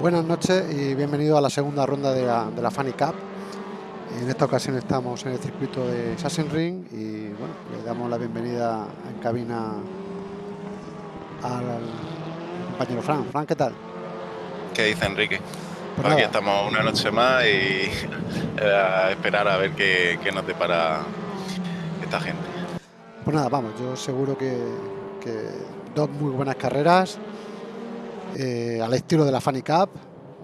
Buenas noches y bienvenido a la segunda ronda de la, de la Funny Cup. En esta ocasión estamos en el circuito de Sachsenring y bueno, le damos la bienvenida en cabina al compañero Fran. Fran, ¿qué tal? ¿Qué dice Enrique? Pues Aquí nada. estamos una noche más y a esperar a ver qué, qué nos depara esta gente. Pues nada, vamos, yo seguro que, que dos muy buenas carreras eh, al estilo de la Funny Cup,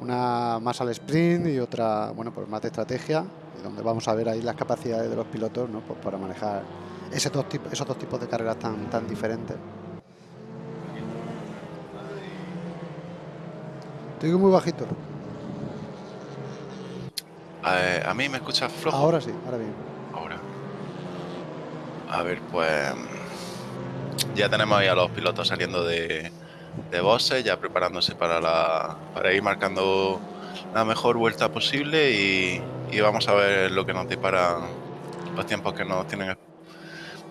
una más al sprint y otra, bueno, pues más de estrategia, y donde vamos a ver ahí las capacidades de los pilotos, ¿no? Pues para manejar ese dos tipos, esos dos tipos de carreras tan, tan diferentes. Te digo muy bajito. A, a mí me escuchas flojo Ahora sí, ahora bien. ahora. A ver, pues ya tenemos ahí a los pilotos saliendo de, de boxes, ya preparándose para la para ir marcando la mejor vuelta posible y, y vamos a ver lo que nos depara los tiempos que nos tienen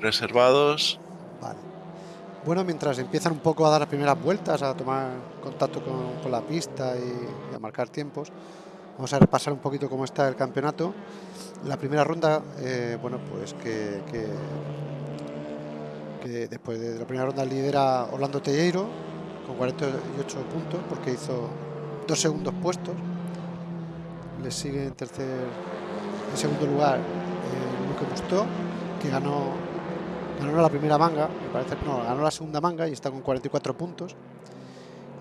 reservados. Vale. Bueno, mientras empiezan un poco a dar las primeras vueltas, a tomar contacto con, con la pista y, y a marcar tiempos, vamos a repasar un poquito cómo está el campeonato. La primera ronda, eh, bueno, pues que, que- que después de la primera ronda lidera Orlando Telleiro con 48 puntos porque hizo dos segundos puestos. Le sigue en tercer, en segundo lugar eh, Luque Mustó, que ganó ganó la primera manga, me parece no, ganó la segunda manga y está con 44 puntos.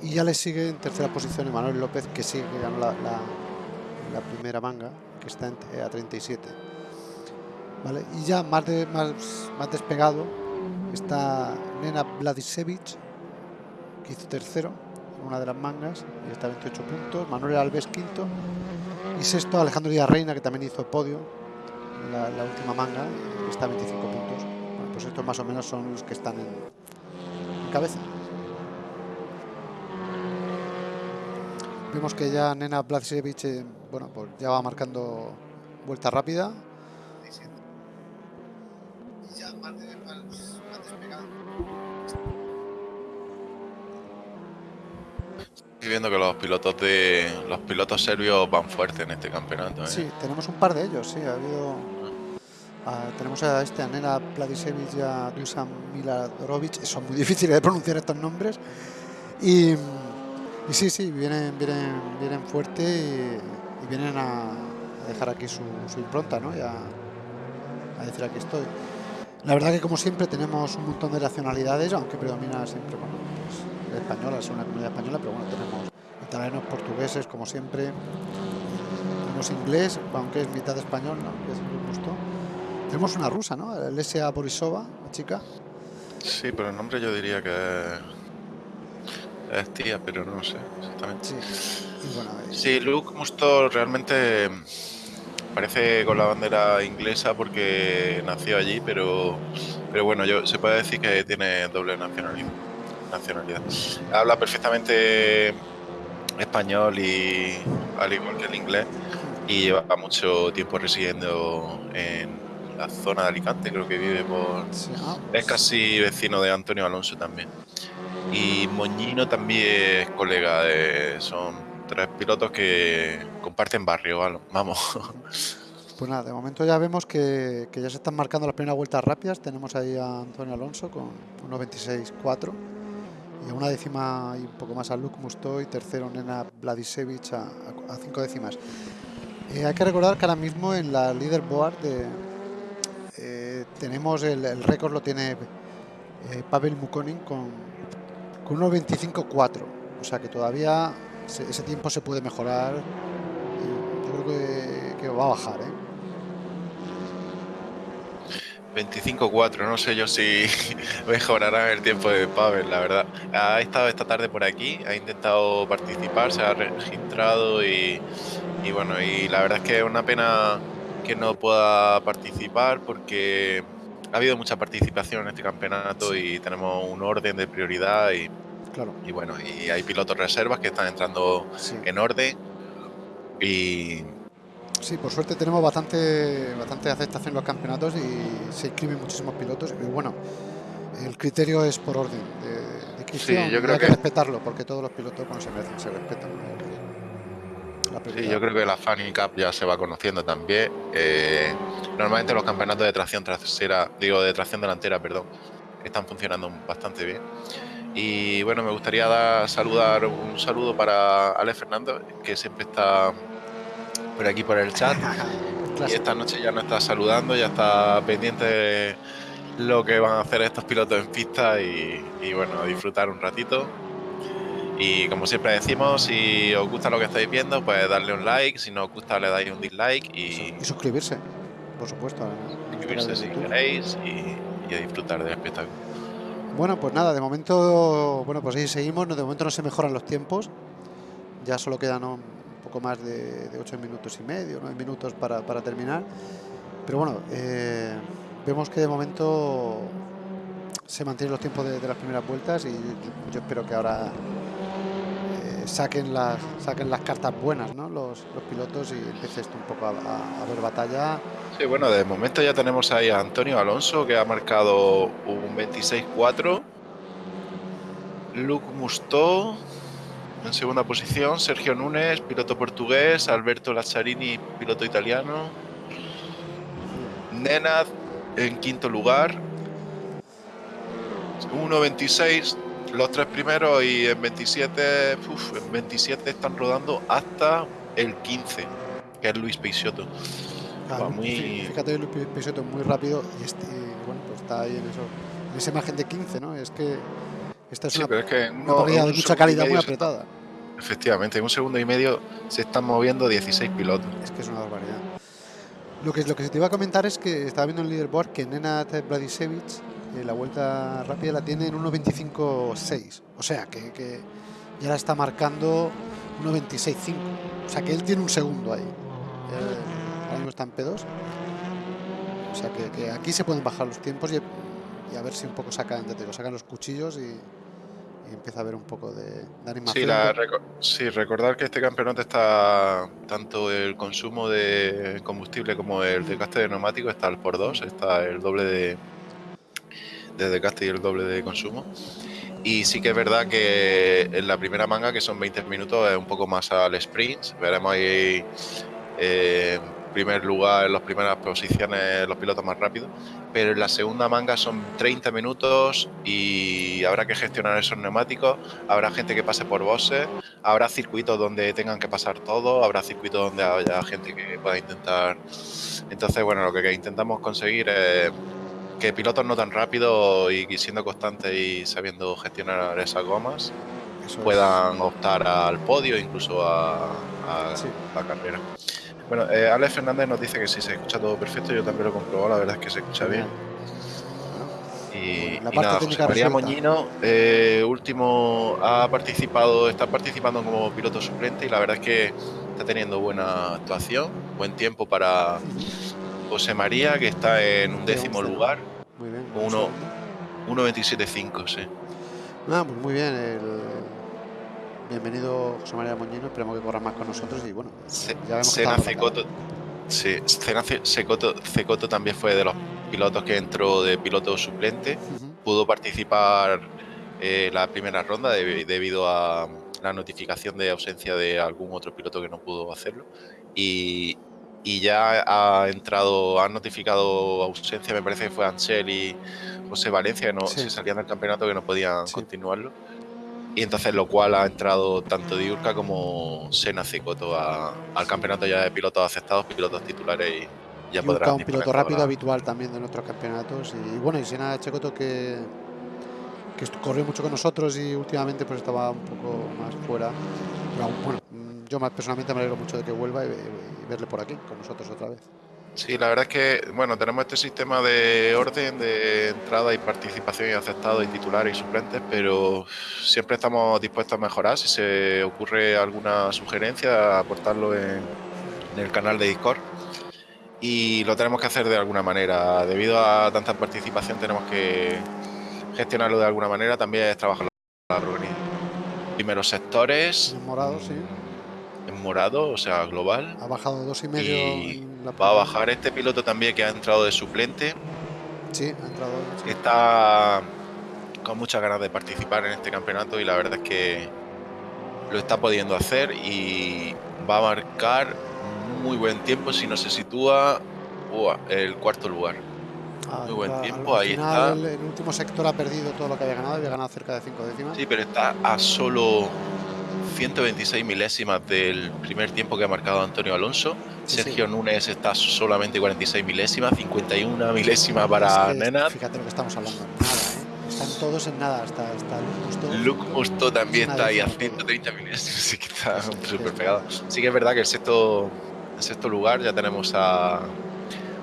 Y ya le sigue en tercera posición Emanuel López, que sí que ganó la, la- primera manga, que está en- eh, a 37. ¿Vale? Y ya más, de, más, más despegado está Nena Vladisevic, que hizo tercero en una de las mangas y está a 28 puntos. Manuel Alves quinto. Y sexto Alejandro Díaz Reina, que también hizo podio en la, última manga y está a 25 puntos. Pues estos más o menos son los que están en, cabeza. Vemos que ya Nena Vladisevic, eh, bueno, pues ya va marcando vuelta rápida. Y ya Viendo que los pilotos de los pilotos serbios van fuerte en este campeonato. ¿eh? Sí, tenemos un par de ellos, sí, ha habido... ah, tenemos a este, a Nena Vladisevic y a Dusan Miladorovic, son muy difíciles de pronunciar estos nombres. Y, y sí, sí, vienen, vienen, vienen fuerte y, y vienen a, dejar aquí su, su impronta, ¿no? Y a, a decir aquí estoy. La verdad que como siempre tenemos un montón de nacionalidades, aunque predomina siempre bueno, el español, al ser una comunidad española, pero bueno, tenemos italianos, portugueses, como siempre, tenemos inglés, aunque es mitad español, ¿no? Que es muy justo. Tenemos una rusa, ¿no? Lesia Borisova, la chica. Sí, pero el nombre yo diría que es, es tía, pero no sé exactamente. Sí. Y bueno, eh, Sí, Luke Musto realmente parece con la bandera inglesa porque nació allí, pero, pero bueno, yo se puede decir que tiene doble nacionalidad. Nacionalidad. Habla perfectamente español y al igual que el inglés y lleva mucho tiempo residiendo en la zona de Alicante, creo que vive por es casi vecino de Antonio Alonso también. Y Moñino también es colega de. Son tres pilotos que comparten barrio, vamos. Pues nada, de momento ya vemos que, que ya se están marcando las primeras vueltas rápidas. Tenemos ahí a Antonio Alonso con 1.26.4 y a una décima y un poco más a Luke Mustoy, tercero Nena Vladisevic a, cinco décimas. Eh, hay que recordar que ahora mismo en la leaderboard de, eh, tenemos el, récord lo tiene eh, Pavel Mukonin con, con 1.25.4. O sea que todavía se- ese tiempo se puede mejorar. Yo creo que, que va a bajar, ¿eh? 25-4, no sé yo si mejorará el tiempo de Pavel, la verdad. Ha estado esta tarde por aquí, ha intentado participar, se ha registrado y, y bueno, y la verdad es que es una pena que no pueda participar porque ha habido mucha participación en este campeonato y tenemos un orden de prioridad y, Claro, y bueno, y hay pilotos reservas que están entrando sí. en orden y Sí, por suerte tenemos bastante, bastante aceptación en los campeonatos y se inscriben muchísimos pilotos. Y bueno, el criterio es por orden de, de inscripción. yo creo hay que que- respetarlo porque todos los pilotos cuando se merecen se respetan. Sí, yo creo que la Fanny Cup ya se va conociendo también. Eh, normalmente los campeonatos de tracción trasera, digo de tracción delantera, perdón, están funcionando bastante bien. Y bueno, me gustaría dar, saludar un saludo para Ale Fernando, que siempre está por aquí por el chat. y esta noche ya nos está saludando, ya está pendiente de lo que van a hacer estos pilotos en pista y, y bueno, disfrutar un ratito. Y como siempre decimos, si os gusta lo que estáis viendo, pues darle un like, si no os gusta le dais un dislike y, Y suscribirse, por supuesto. al suscribirse si queréis y, y a disfrutar del espectáculo. Bueno, pues nada, de momento, bueno, pues ahí seguimos. De momento no se mejoran los tiempos. Ya solo quedan poco más de, de 8 minutos y medio, 9 minutos para, para terminar. Pero bueno, eh, vemos que de momento se mantienen los tiempos de, de las primeras vueltas y yo espero que ahora eh, saquen, las, saquen las cartas buenas, ¿no? Los, los pilotos y empiece esto un poco a, a- a ver batalla. Sí, bueno, de momento ya tenemos ahí a Antonio Alonso que ha marcado un 26-4. Luc Mustó en segunda posición. Sergio Núñez, piloto portugués. Alberto Lazzarini, piloto italiano. Nenad en quinto lugar. 1.26 los tres primeros y en 27, uf, en 27 están rodando hasta el 15, que es Luis Peixoto. Ah, Va muy- fí- Fíjate, Luis Peixoto es muy rápido y este, bueno, pues está ahí en, eso, en esa imagen de 15, ¿no? Es que esta es Sí, una, pero es que una en de mucha calidad, muy se- apretada. Efectivamente, en un segundo y medio se están moviendo 16 pilotos. Es que es una barbaridad. Lo que, lo que se te iba a comentar es que estaba viendo en el leaderboard que Nenad Bradisevich eh, la vuelta rápida la tiene en 1.25.6. O sea, que, que ya la está marcando 1.26.5. O sea, que él tiene un segundo ahí. Eh, ahora mismo está en P2. O sea, que, que aquí se pueden bajar los tiempos y, y a ver si un poco sacan, te digo, sacan los cuchillos y, y empieza a haber un poco de, de animación. Sí, la reco- sí, recordar que este campeonato está tanto el consumo de combustible como el desgaste de neumáticos está al por dos, está el doble de, de desgaste y el doble de consumo. Y sí que es verdad que en la primera manga, que son 20 minutos, es un poco más al sprint. Veremos ahí eh, primer lugar, en las primeras posiciones, los pilotos más rápidos. Pero en la segunda manga son 30 minutos y habrá que gestionar esos neumáticos. Habrá gente que pase por bosses, habrá circuitos donde tengan que pasar todo, habrá circuitos donde haya gente que pueda intentar. Entonces, bueno, lo que intentamos conseguir es que pilotos no tan rápidos y siendo constantes y sabiendo gestionar esas gomas Eso es. puedan optar al podio, incluso a, a Sí. la carrera. Bueno, eh, Alex Fernández nos dice que sí se escucha todo perfecto, yo también lo he comprobado, la verdad es que se escucha bien. Y, La y parte nada, José María. Moñino, eh, último, ha participado, está participando como piloto suplente y la verdad es que está teniendo buena actuación, buen tiempo para José María, que está en un décimo lugar, Muy bien. uno- segundo. 1.27.5, sí. Ah, pues muy bien. el- Bienvenido José María Moñino. Esperamos que corra más con nosotros y bueno, Se- ya vemos Sena Cecoto, sí, Sena Ce- Cecoto, Cecoto también fue de los pilotos que entró de piloto suplente. Pudo participar eh, la primera ronda de- debido a la notificación de ausencia de algún otro piloto que no pudo hacerlo. Y, y ya ha entrado, han notificado ausencia, me parece que fue Ansel y José Valencia, que no, Sí. se salían del campeonato que no podían Sí. continuarlo. Y entonces lo cual ha entrado tanto Diurca como Sena Cecoto a- al campeonato ya de pilotos aceptados, pilotos titulares y ya podrán un piloto rápido ahora. habitual también de nuestros campeonatos. Y bueno, y Sena Checoto que, que corrió mucho con nosotros y últimamente pues estaba un poco más fuera. Pero bueno, yo personalmente me alegro mucho de que vuelva y, y verle por aquí con nosotros otra vez. Sí, la verdad es que, bueno, tenemos este sistema de orden de entrada y participación y aceptado y titulares y suplentes, pero siempre estamos dispuestos a mejorar. Si se ocurre alguna sugerencia, aportarlo en, en el canal de Discord. Y lo tenemos que hacer de alguna manera. Debido a tanta participación, tenemos que gestionarlo de alguna manera. También es trabajar organización. Primeros sectores. En morado, sí. Morado, o sea, global. Ha bajado dos y medio. Y la Va a bajar este piloto también que ha entrado de suplente. Sí, ha entrado. sí. Está con muchas ganas de participar en este campeonato y la verdad es que lo está pudiendo hacer y va a marcar muy buen tiempo si no se sitúa uah, el cuarto lugar. Ah, Muy buen tiempo, ahí final, está. El, el último sector ha perdido todo lo que había ganado, había ganado cerca de 5 décimas. Sí, pero está a solo 126 milésimas del primer tiempo que ha marcado Antonio Alonso. Sí, Sergio sí. Núñez está solamente 46 milésimas, 51 milésimas para Es que, Nenad. Fíjate lo que estamos hablando, nada, ¿eh? Están todos en nada, hasta Luke Musto también está ahí a décima todo. 130 milésimas, así que está Sí, sí, súper sí. pegado. Sí que es verdad que el sexto, el sexto lugar ya tenemos a,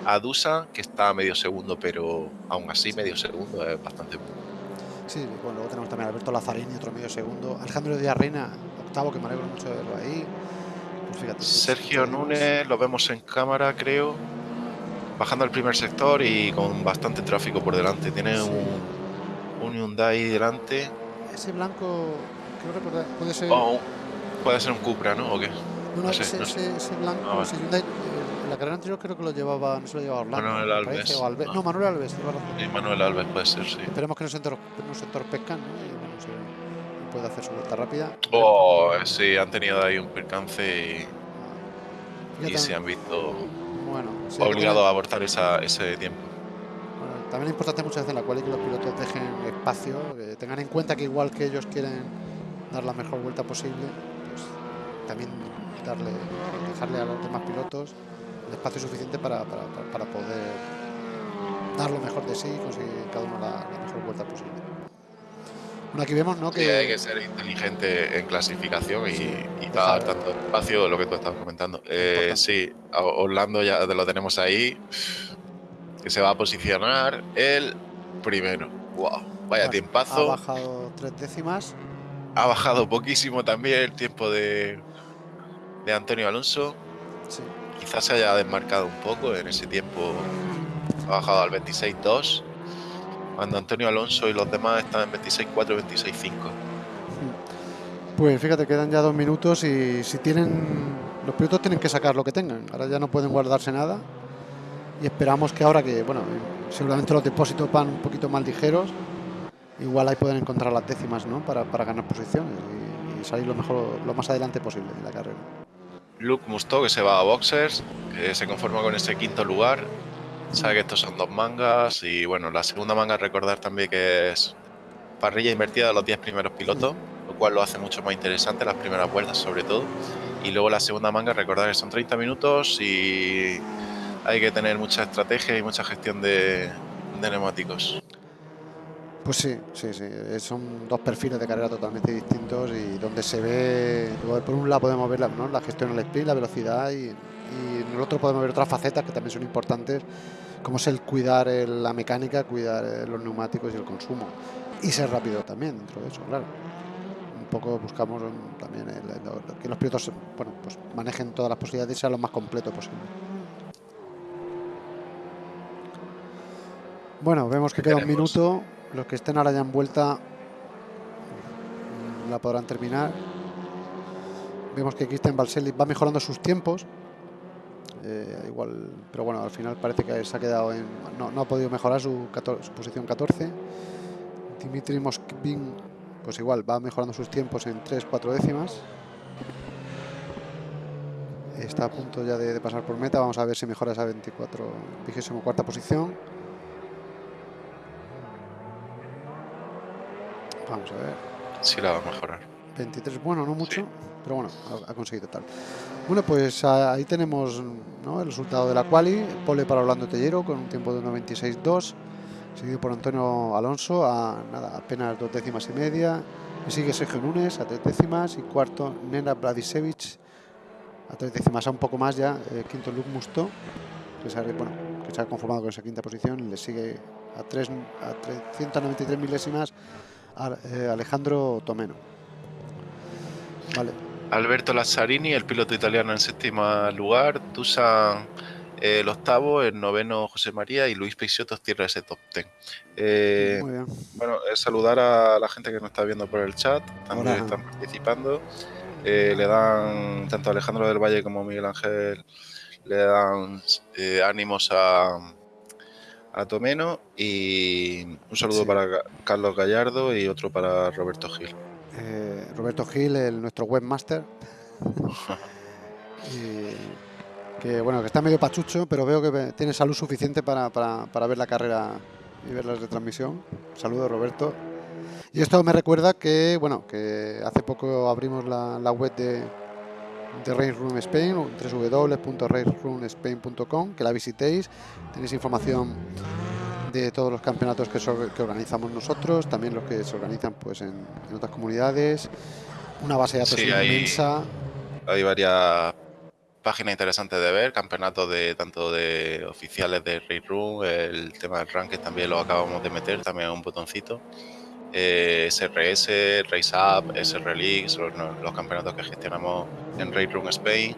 a Dusan, que está a medio segundo, pero aún así medio segundo es bastante Sí, bueno, luego tenemos también a Alberto Lazzarini, otro medio segundo. Alejandro Díaz Reina, octavo, que me alegro mucho de verlo ahí. Pues fíjate. sí, Sergio sí, Núñez, lo vemos en cámara, creo, bajando al primer sector y con bastante tráfico por delante. Tiene Sí. un, un Hyundai delante. Ese blanco, creo recordar, puede ser. O un- puede ser un Cupra, ¿no? ¿O qué? no, no, no sé, ese, no sé. ese- blanco, Ah, ese Hyundai, eh, la carrera anterior creo que lo llevaba, no se lo llevaba Orlando. Manuel Alves. parece, o Albe- Ah. No, Manuel Alves. Sí, Manuel Alves puede ser, sí. Esperemos que no se, entorpezcan, ¿no? Y bueno, se pueda hacer su vuelta rápida. Oh, sí, han tenido ahí un percance y, se han visto bueno, sí, obligados a abortar esa, ese tiempo. Bueno, también es importante muchas veces en la cual que los pilotos dejen espacio, que tengan en cuenta que igual que ellos quieren dar la mejor vuelta posible, pues también darle, dejarle a los demás pilotos el espacio suficiente para- para poder dar lo mejor de sí y conseguir cada uno la, la mejor vuelta posible. Bueno, aquí vemos, ¿no? Sí, hay que Que ser inteligente en clasificación y, Sí, y dejar- dar tanto espacio, lo que tú estabas comentando. Eh, sí, Orlando ya lo tenemos ahí, que se va a posicionar el primero. Wow, vaya ha- ha tiempazo. bajado tres décimas. Ha bajado poquísimo también el tiempo de, de Antonio Alonso. Sí. Quizás se haya desmarcado un poco en ese tiempo. Ha bajado al 26-2. Cuando Antonio Alonso y los demás están en 26-4, 26-5. Pues fíjate, quedan ya dos minutos y si tienen. Los pilotos tienen que sacar lo que tengan. Ahora ya no pueden guardarse nada. Y esperamos que ahora que, bueno, seguramente los depósitos van un poquito más ligeros, igual ahí pueden encontrar las décimas, ¿no? Para, para ganar posiciones y, y salir lo mejor, lo más adelante posible en la carrera. Luke Musto, que se va a boxers, que se conforma con ese quinto lugar. Sabe que estos son dos mangas. Y bueno, la segunda manga, recordar también que es parrilla invertida de los 10 primeros pilotos, lo cual lo hace mucho más interesante las primeras vueltas, sobre todo. Y luego la segunda manga, recordar que son 30 minutos y hay que tener mucha estrategia y mucha gestión de, de neumáticos. Pues sí, sí, sí. eh, Son dos perfiles de carrera totalmente distintos y donde se ve, por un lado podemos ver la, ¿no? la gestión del split, la velocidad y, y en el otro podemos ver otras facetas que también son importantes, como es el cuidar eh, la mecánica, cuidar eh, los neumáticos y el consumo. Y ser rápido también dentro de eso, claro. Un poco buscamos mm, también el- el- que los pilotos bueno, pues manejen todas las posibilidades y sean lo más completo posible. Bueno, vemos que queda un minuto. Los que estén ahora ya en vuelta mm, la podrán terminar. Vemos que Christian Valselli va mejorando sus tiempos. Eh, igual, pero bueno, al final parece que se ha quedado en. No, no ha podido mejorar su, 14 su posición 14. Dimitri Moskvin, pues igual, va mejorando sus tiempos en 3-4 décimas. Está a punto ya de, de pasar por meta. Vamos a ver si mejora esa 24, 24 posición. Vamos a ver. Sí la va a mejorar. 23, bueno, no mucho, pero bueno, ha, ha conseguido tal. Bueno, pues ahí tenemos el resultado de la quali, pole para Orlando Tellero con un tiempo de 1.26.2, seguido por Antonio Alonso a nada, apenas dos décimas y media, y sigue Sergio Núñez a tres décimas y cuarto Nena Bladisevich a tres décimas, a un poco más ya, eh, quinto Luke Musto, que se, ha, conformado con esa quinta posición, le sigue a, tres, a 393 milésimas eh, Alejandro Tomeno. Vale, Alberto Lazzarini, el piloto italiano en séptimo lugar. Dusan eh, el octavo, el noveno José María y Luis Peixoto cierra ese top ten. Eh, muy bien. bueno, eh, saludar a la gente que nos está viendo por el chat, también Hola. están participando. Eh, le dan, tanto Alejandro del Valle como Miguel Ángel, le dan ánimos a, a Tomeno y un saludo Sí. para Carlos Gallardo y otro para Roberto Gil. Eh, Roberto Gil, el, nuestro webmaster. que bueno, que está medio pachucho, pero veo que tiene salud suficiente para, para, ver la carrera y ver la retransmisión. Saludos Roberto. Y esto me recuerda que, bueno, que hace poco abrimos la, la web de, de Race Room Spain, www.raceroomspain.com, que la visitéis. Tenéis información de todos los campeonatos que, que organizamos nosotros, también los que se organizan pues en, otras comunidades. Una base de datos inmensa. Hay varias páginas interesantes de ver, campeonatos de tanto de oficiales de Race Room, el tema del ranking también lo acabamos de meter, también un botoncito. Eh, SRS, Race Up, SR League, son los, campeonatos que gestionamos en Race Room Spain.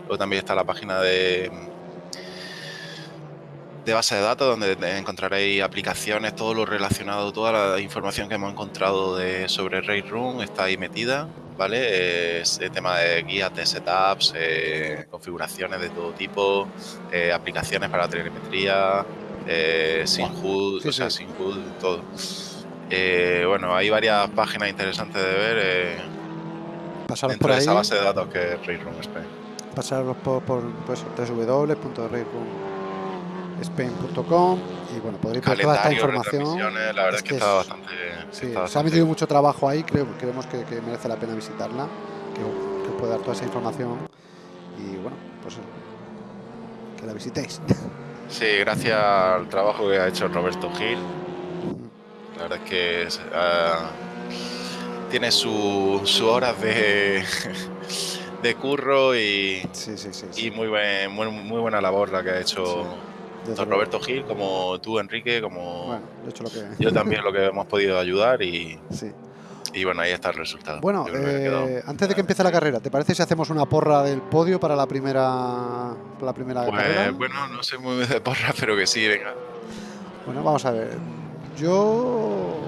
Luego también está la página de, de base de datos donde encontraréis aplicaciones, todo lo relacionado, toda la información que hemos encontrado de, sobre Race Room está ahí metida, ¿vale? Es el tema de guías de setups, eh, configuraciones de todo tipo, eh, aplicaciones para telemetría, eh, sin HUD, o sea, sin HUD, todo. Eh, bueno, hay varias páginas interesantes de ver eh, Pasaros por ahí. esa base de datos que es Railroom Spain. Pasaros por, por pues, www.railroomspain.com y bueno, podréis ver toda esta información. La verdad es que, está bastante. Sí, se ha metido mucho trabajo ahí, creo, creemos que, que merece la pena visitarla, que, que puede dar toda esa información y bueno, pues que la visitéis. Sí, gracias al trabajo que ha hecho Roberto Gil la verdad es que ah, tiene sus su horas de, de curro y, y muy, muy, buena labor la que ha hecho tanto Roberto Gil como tú, Enrique, como yo también lo que hemos podido ayudar y, y bueno, ahí está el resultado. Bueno, eh, antes de que empiece la carrera, ¿te parece si hacemos una porra del podio para la primera, la primera pues, carrera? Bueno, no sé muy bien de porra, pero que sí, venga. Bueno, vamos a ver. Yo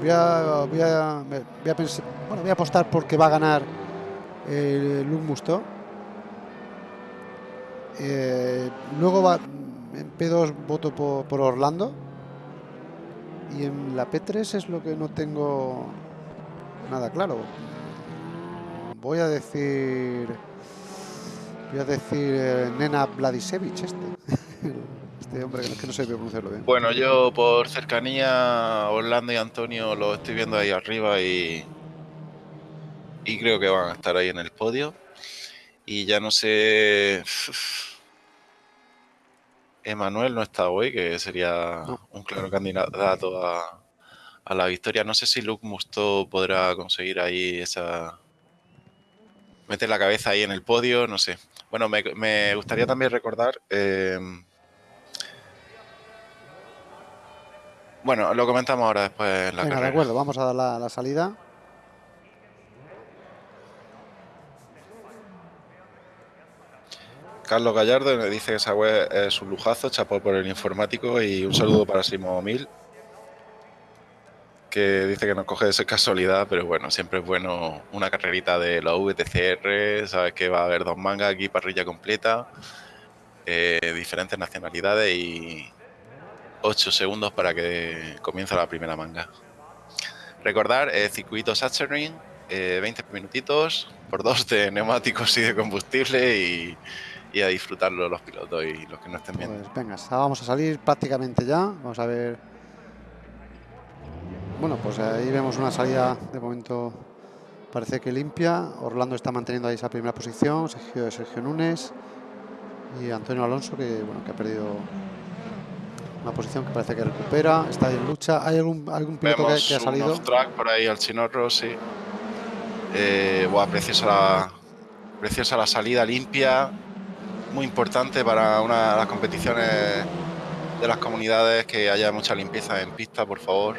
voy a, voy a, voy a, pensar, bueno, voy a apostar porque va a ganar el Luke Musto. Eh, luego va, en P2 voto por, Orlando. Y en la P3 es lo que no tengo nada claro. Voy a decir. Voy a decir eh, Nena Vladisevich este. este hombre que no sé pronunciarlo bien. Bueno, yo por cercanía, Orlando y Antonio lo estoy viendo ahí arriba y, y creo que van a estar ahí en el podio. Y ya no sé. Emanuel no está hoy, que sería un claro candidato a, a, la victoria. No sé si Luke Musto podrá conseguir ahí esa. meter la cabeza ahí en el podio, no sé. Bueno, me, me gustaría también recordar. Eh, Bueno, lo comentamos ahora después en la Venga, de acuerdo, vamos a dar la, salida. Carlos Gallardo dice que esa web es un lujazo, chapó por el informático y un saludo para Simo Mil, que dice que nos coge de casualidad, pero bueno, siempre es bueno una carrerita de la VTCR, sabes que va a haber dos mangas aquí, parrilla completa, eh, diferentes nacionalidades y, 8 segundos para que comience la primera manga. Recordar, eh, circuito Sachsenring, eh, 20 minutitos por dos de neumáticos y de combustible y, a disfrutarlo los pilotos y los que no estén viendo. Pues venga, vamos a salir prácticamente ya. Vamos a ver. Bueno, pues ahí vemos una salida de momento parece que limpia. Orlando está manteniendo ahí esa primera posición. Sergio, Sergio Núñez y Antonio Alonso que, bueno, que ha perdido una posición que parece que recupera, está en lucha. ¿Hay algún, algún piloto que, ha salido? Un track por ahí al Chinorro, sí. Eh, preciosa, la, preciosa la salida limpia. Muy importante para una de las competiciones de las comunidades que haya mucha limpieza en pista, por favor.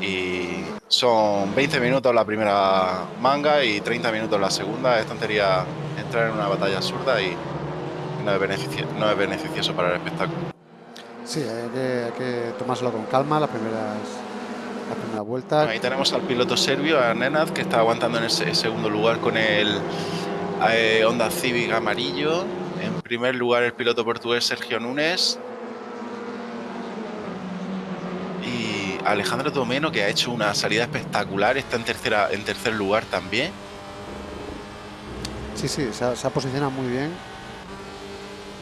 Y son 20 minutos la primera manga y 30 minutos la segunda. Es tontería entrar en una batalla absurda y no es beneficioso para el espectáculo. Sí, hay que, tomárselo con calma las primeras, las primeras vueltas. Ahí tenemos al piloto serbio, a Nenad, que está aguantando en ese segundo lugar con el eh, Honda Civic amarillo. En primer lugar el piloto portugués Sergio Núñez. Y Alejandro Tomeno, que ha hecho una salida espectacular, está en, tercera, en tercer lugar también. Sí, sí, se ha, posicionado muy bien.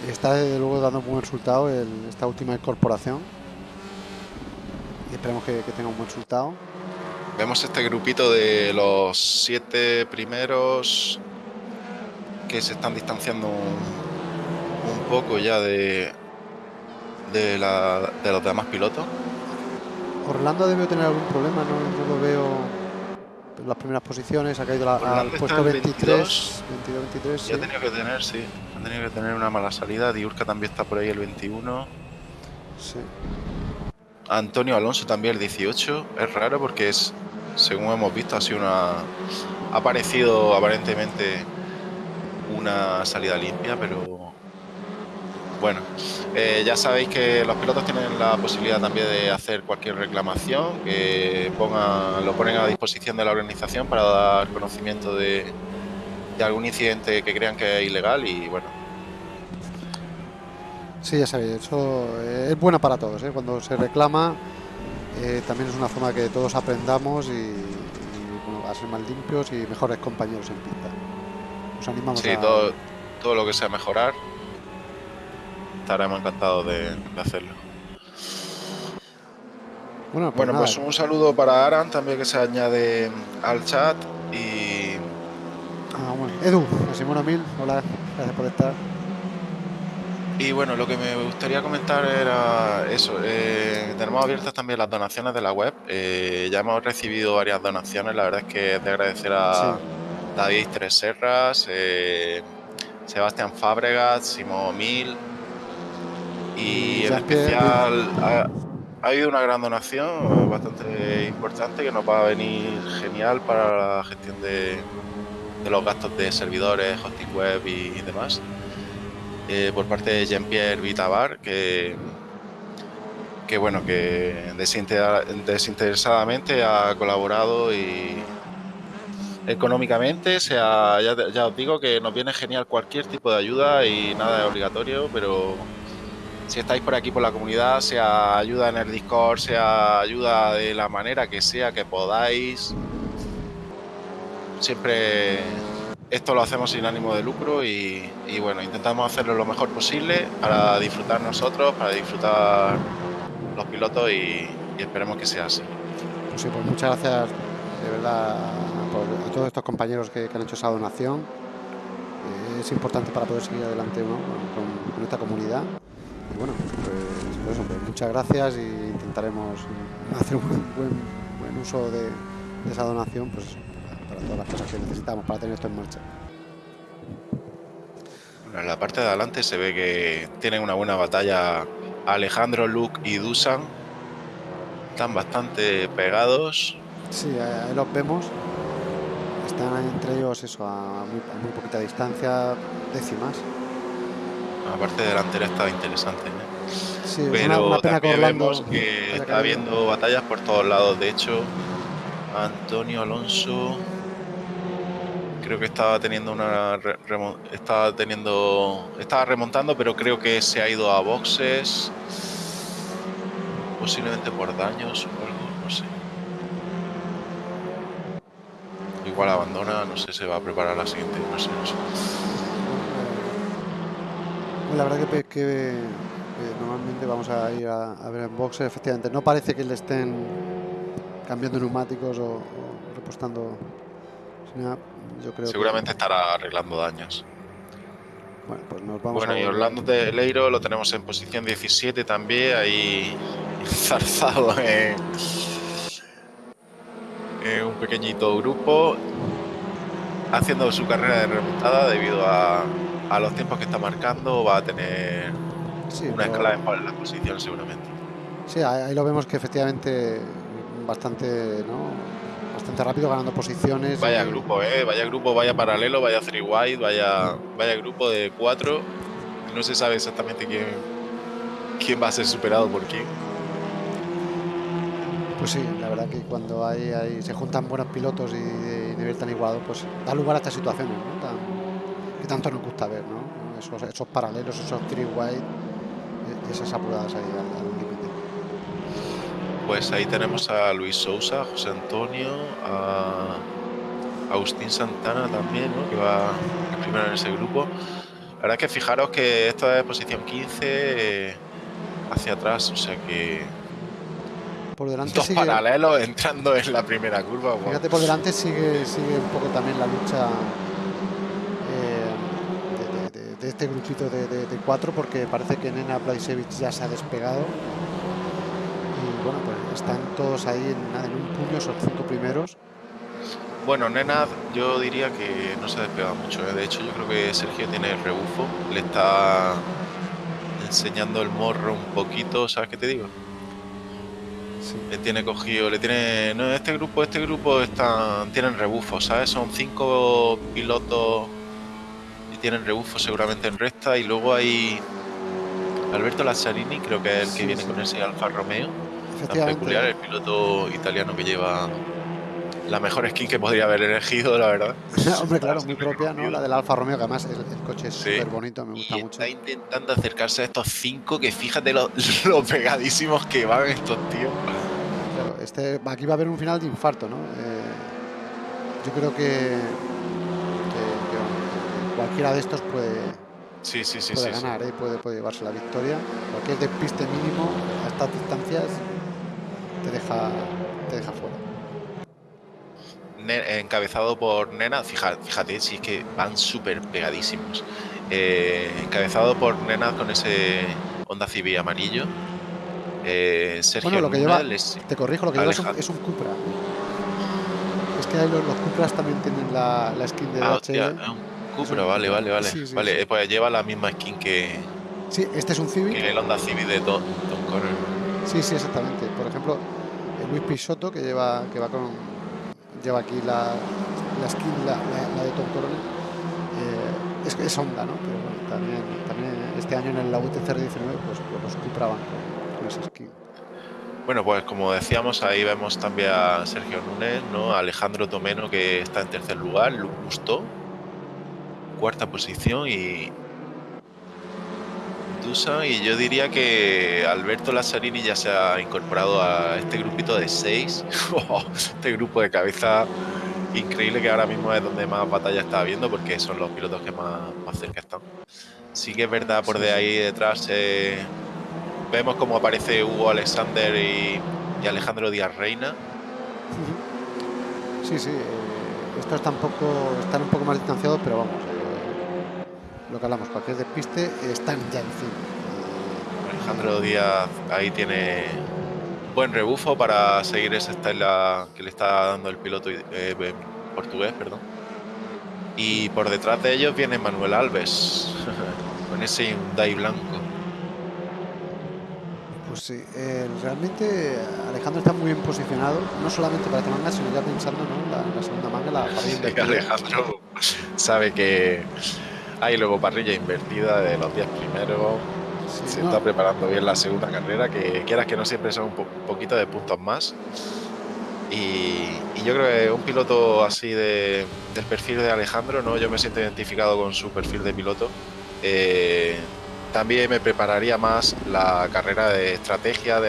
Está desde luego dando un buen resultado esta última incorporación. Y esperemos que, tenga un buen resultado. Vemos este grupito de los siete primeros que se están distanciando un, poco ya de, de, de los demás pilotos. Orlando debe tener algún problema, no, lo veo en las primeras posiciones, ha caído al puesto 23, 22, 23. Ya ha tenido que tener, sí, ha tenido que tener una mala salida. Diurca también está por ahí el 21. Sí. Antonio Alonso también el 18. Es raro porque es, según hemos visto, ha sido una. Ha parecido aparentemente una salida limpia, pero bueno, eh, ya sabéis que los pilotos tienen la posibilidad también de hacer cualquier reclamación, que lo ponen a disposición de la organización para dar conocimiento de, algún incidente que crean que es ilegal y bueno. Sí, ya sabéis, eso es bueno para todos. ¿eh? Cuando se reclama, eh, también es una forma que todos aprendamos y, a ser más limpios y mejores compañeros en pista. Os animamos sí, todo, todo lo que sea mejorar estaremos encantados de, hacerlo. Bueno, pues, pues, un saludo para Aran también que se añade al chat y... Ah, bueno. Edu, Simón Mil, hola, gracias por estar. Y bueno, lo que me gustaría comentar era eso. Eh, tenemos abiertas también las donaciones de la web. Eh, ya hemos recibido varias donaciones. La verdad es que es de agradecer a David Tres Serras, eh, Sebastián Fábregas, Simón Mil, y en especial ha, habido una gran donación bastante importante que nos va a venir genial para la gestión de, los gastos de servidores, hosting web y, demás. Eh, por parte de Jean-Pierre Vitabar, que, que bueno, que desinteresadamente ha colaborado y económicamente, sea, ya, os digo que nos viene genial cualquier tipo de ayuda y nada es obligatorio, pero si estáis por aquí por la comunidad, sea ayuda en el Discord, sea ayuda de la manera que sea que podáis. Siempre esto lo hacemos sin ánimo de lucro y, bueno, intentamos hacerlo lo mejor posible para disfrutar nosotros, para disfrutar los pilotos y, esperemos que sea así. Pues sí, pues muchas gracias de verdad a todos estos compañeros que, han hecho esa donación. Eh, es importante para poder seguir adelante con, con esta comunidad bueno, pues, pues, muchas gracias y intentaremos hacer un buen, uso de, esa donación pues para, todas las cosas que necesitamos para tener esto en marcha. en la parte de adelante se ve que tienen una buena batalla Alejandro, Luke y Dusan. Están bastante pegados. Sí, ahí los vemos. Están entre ellos eso a muy, a muy poquita distancia, décimas. La parte delantera está interesante. ¿eh? Pero también vemos que está habiendo batallas por todos lados. De hecho, Antonio Alonso creo que estaba teniendo una estaba teniendo estaba remontando, pero creo que se ha ido a boxes posiblemente por daños o algo, no sé. Igual abandona, no sé, se va a preparar la siguiente, no sé, no sé. La verdad que, normalmente vamos a ir a, ver en boxes, efectivamente. No parece que le estén cambiando neumáticos o, repostando. Yo creo Seguramente estará arreglando daños. Bueno, pues nos vamos bueno, y Orlando de Leiro lo tenemos en posición 17 también, ahí zarzado en, en un pequeñito grupo, haciendo su carrera de remontada debido a, a los tiempos que está marcando va a tener una escala en la posición seguramente. Sí, ahí lo vemos que efectivamente bastante, bastante rápido ganando posiciones. Vaya grupo, eh, vaya grupo, vaya paralelo, vaya three wide, vaya, vaya grupo de cuatro. No se sabe exactamente quién, quién va a ser superado por quién. Pues sí, la verdad que cuando hay, se juntan buenos pilotos y de nivel tan igualado, pues da lugar a estas situaciones, que tanto nos gusta ver, ¿no? Esos, paralelos, esos three wide, e-, esas apuradas ahí al, límite. Pues ahí tenemos a Luis Sousa, José Antonio, a, Agustín Santana también, ¿no? que va primero en ese grupo. La verdad es que fijaros que esto es posición 15 eh, hacia atrás, o sea que por delante dos sigue, paralelos entrando en la primera curva. wow. Fíjate, por delante sigue, sigue un poco también la lucha eh, de, de- de- de este grupito de, de- de cuatro, porque parece que Nena Plajcevic ya se ha despegado. Y bueno, pues están todos ahí en un puño, esos cinco primeros. Bueno, Nenad yo diría que no se ha despegado mucho. ¿eh? De hecho, yo creo que Sergio tiene el rebufo. Le está enseñando el morro un poquito, ¿sabes qué te digo? Sí. Le tiene cogido, le tiene... No, este grupo, este grupo están, tienen rebufo, ¿sabes? Son cinco pilotos y tienen rebufo seguramente en recta. Y luego hay Alberto Lazzarini, creo que es el que Sí, viene sí. con ese Alfa Romeo. Tan peculiar, el piloto italiano que lleva la mejor skin que podría haber elegido, la verdad. Hombre, claro, muy propia, ¿no? La del Alfa Romeo, que además el, el coche es Sí. súper bonito, me gusta Y mucho. está intentando acercarse a estos cinco, que fíjate lo, lo pegadísimos que van estos tíos. Este, aquí va a haber un final de infarto, ¿no? Eh, yo creo que, cualquiera de estos puede, Sí, sí, sí, puede ganar, ¿eh? puede, puede llevarse la victoria. Cualquier despiste mínimo a estas distancias te deja, te deja fuera. Encabezado por Nena, fíjate, fíjate si es que van súper pegadísimos. Eh, encabezado por Nena con ese Honda Civic amarillo. Eh, Sergio Bueno, lo que lleva- les- Te corrijo, lo que lleva es un, Alejandro. es un Cupra. Es que los, los Cupras también tienen la, la skin de Ah, hostia, es un Cupra, un vale, vale, vale. Sí, sí, vale, sí. eh, pues lleva la misma skin que, Sí, este es un Civic. que el Honda Civic de Tom, Tom Connor. Sí, sí, exactamente. Por ejemplo, el Luis Pisotto, que lleva, que va con, lleva aquí la, la skin, la, la- la de Tom Coronel, eh, es, es Honda, ¿no? Pero bueno, también, también este año en el la UTCR 19, pues, pues los Cupra van Bueno, pues como decíamos, ahí vemos también a Sergio Núñez, ¿no? A Alejandro Tomeno, que está en tercer lugar, Luc Gusto, cuarta posición y Dusan. Y yo diría que Alberto Lazzarini ya se ha incorporado a este grupito de seis. este grupo de cabeza increíble que ahora mismo es donde más batalla está habiendo porque son los pilotos que más, más cerca están. Sí que es verdad, por de ahí detrás eh, vemos cómo aparece Hugo Alexander y, y Alejandro Díaz Reina. Sí, sí. eh, estos tampoco están un poco más distanciados, pero vamos. eh, lo que hablamos, cualquier despiste, eh, están ya encima. Alejandro Díaz ahí tiene buen rebufo para seguir esa estela que le está dando el piloto eh, portugués, perdón. Y por detrás de ellos viene Manuel Alves con ese Hyundai blanco. Pues sí, eh, realmente Alejandro está muy bien posicionado, no solamente para esta manga, sino ya pensando ¿no? en la, en la segunda manga, la parrilla Sí. Alejandro sabe que hay luego parrilla invertida de los 10 primeros. Sí, Se no, está preparando bien la segunda carrera, que quieras que no siempre son un, po- un poquito de puntos más. Y, y yo creo que un piloto así de, del perfil de Alejandro, ¿no? yo me siento identificado con su perfil de piloto. Eh, también me prepararía más la carrera de estrategia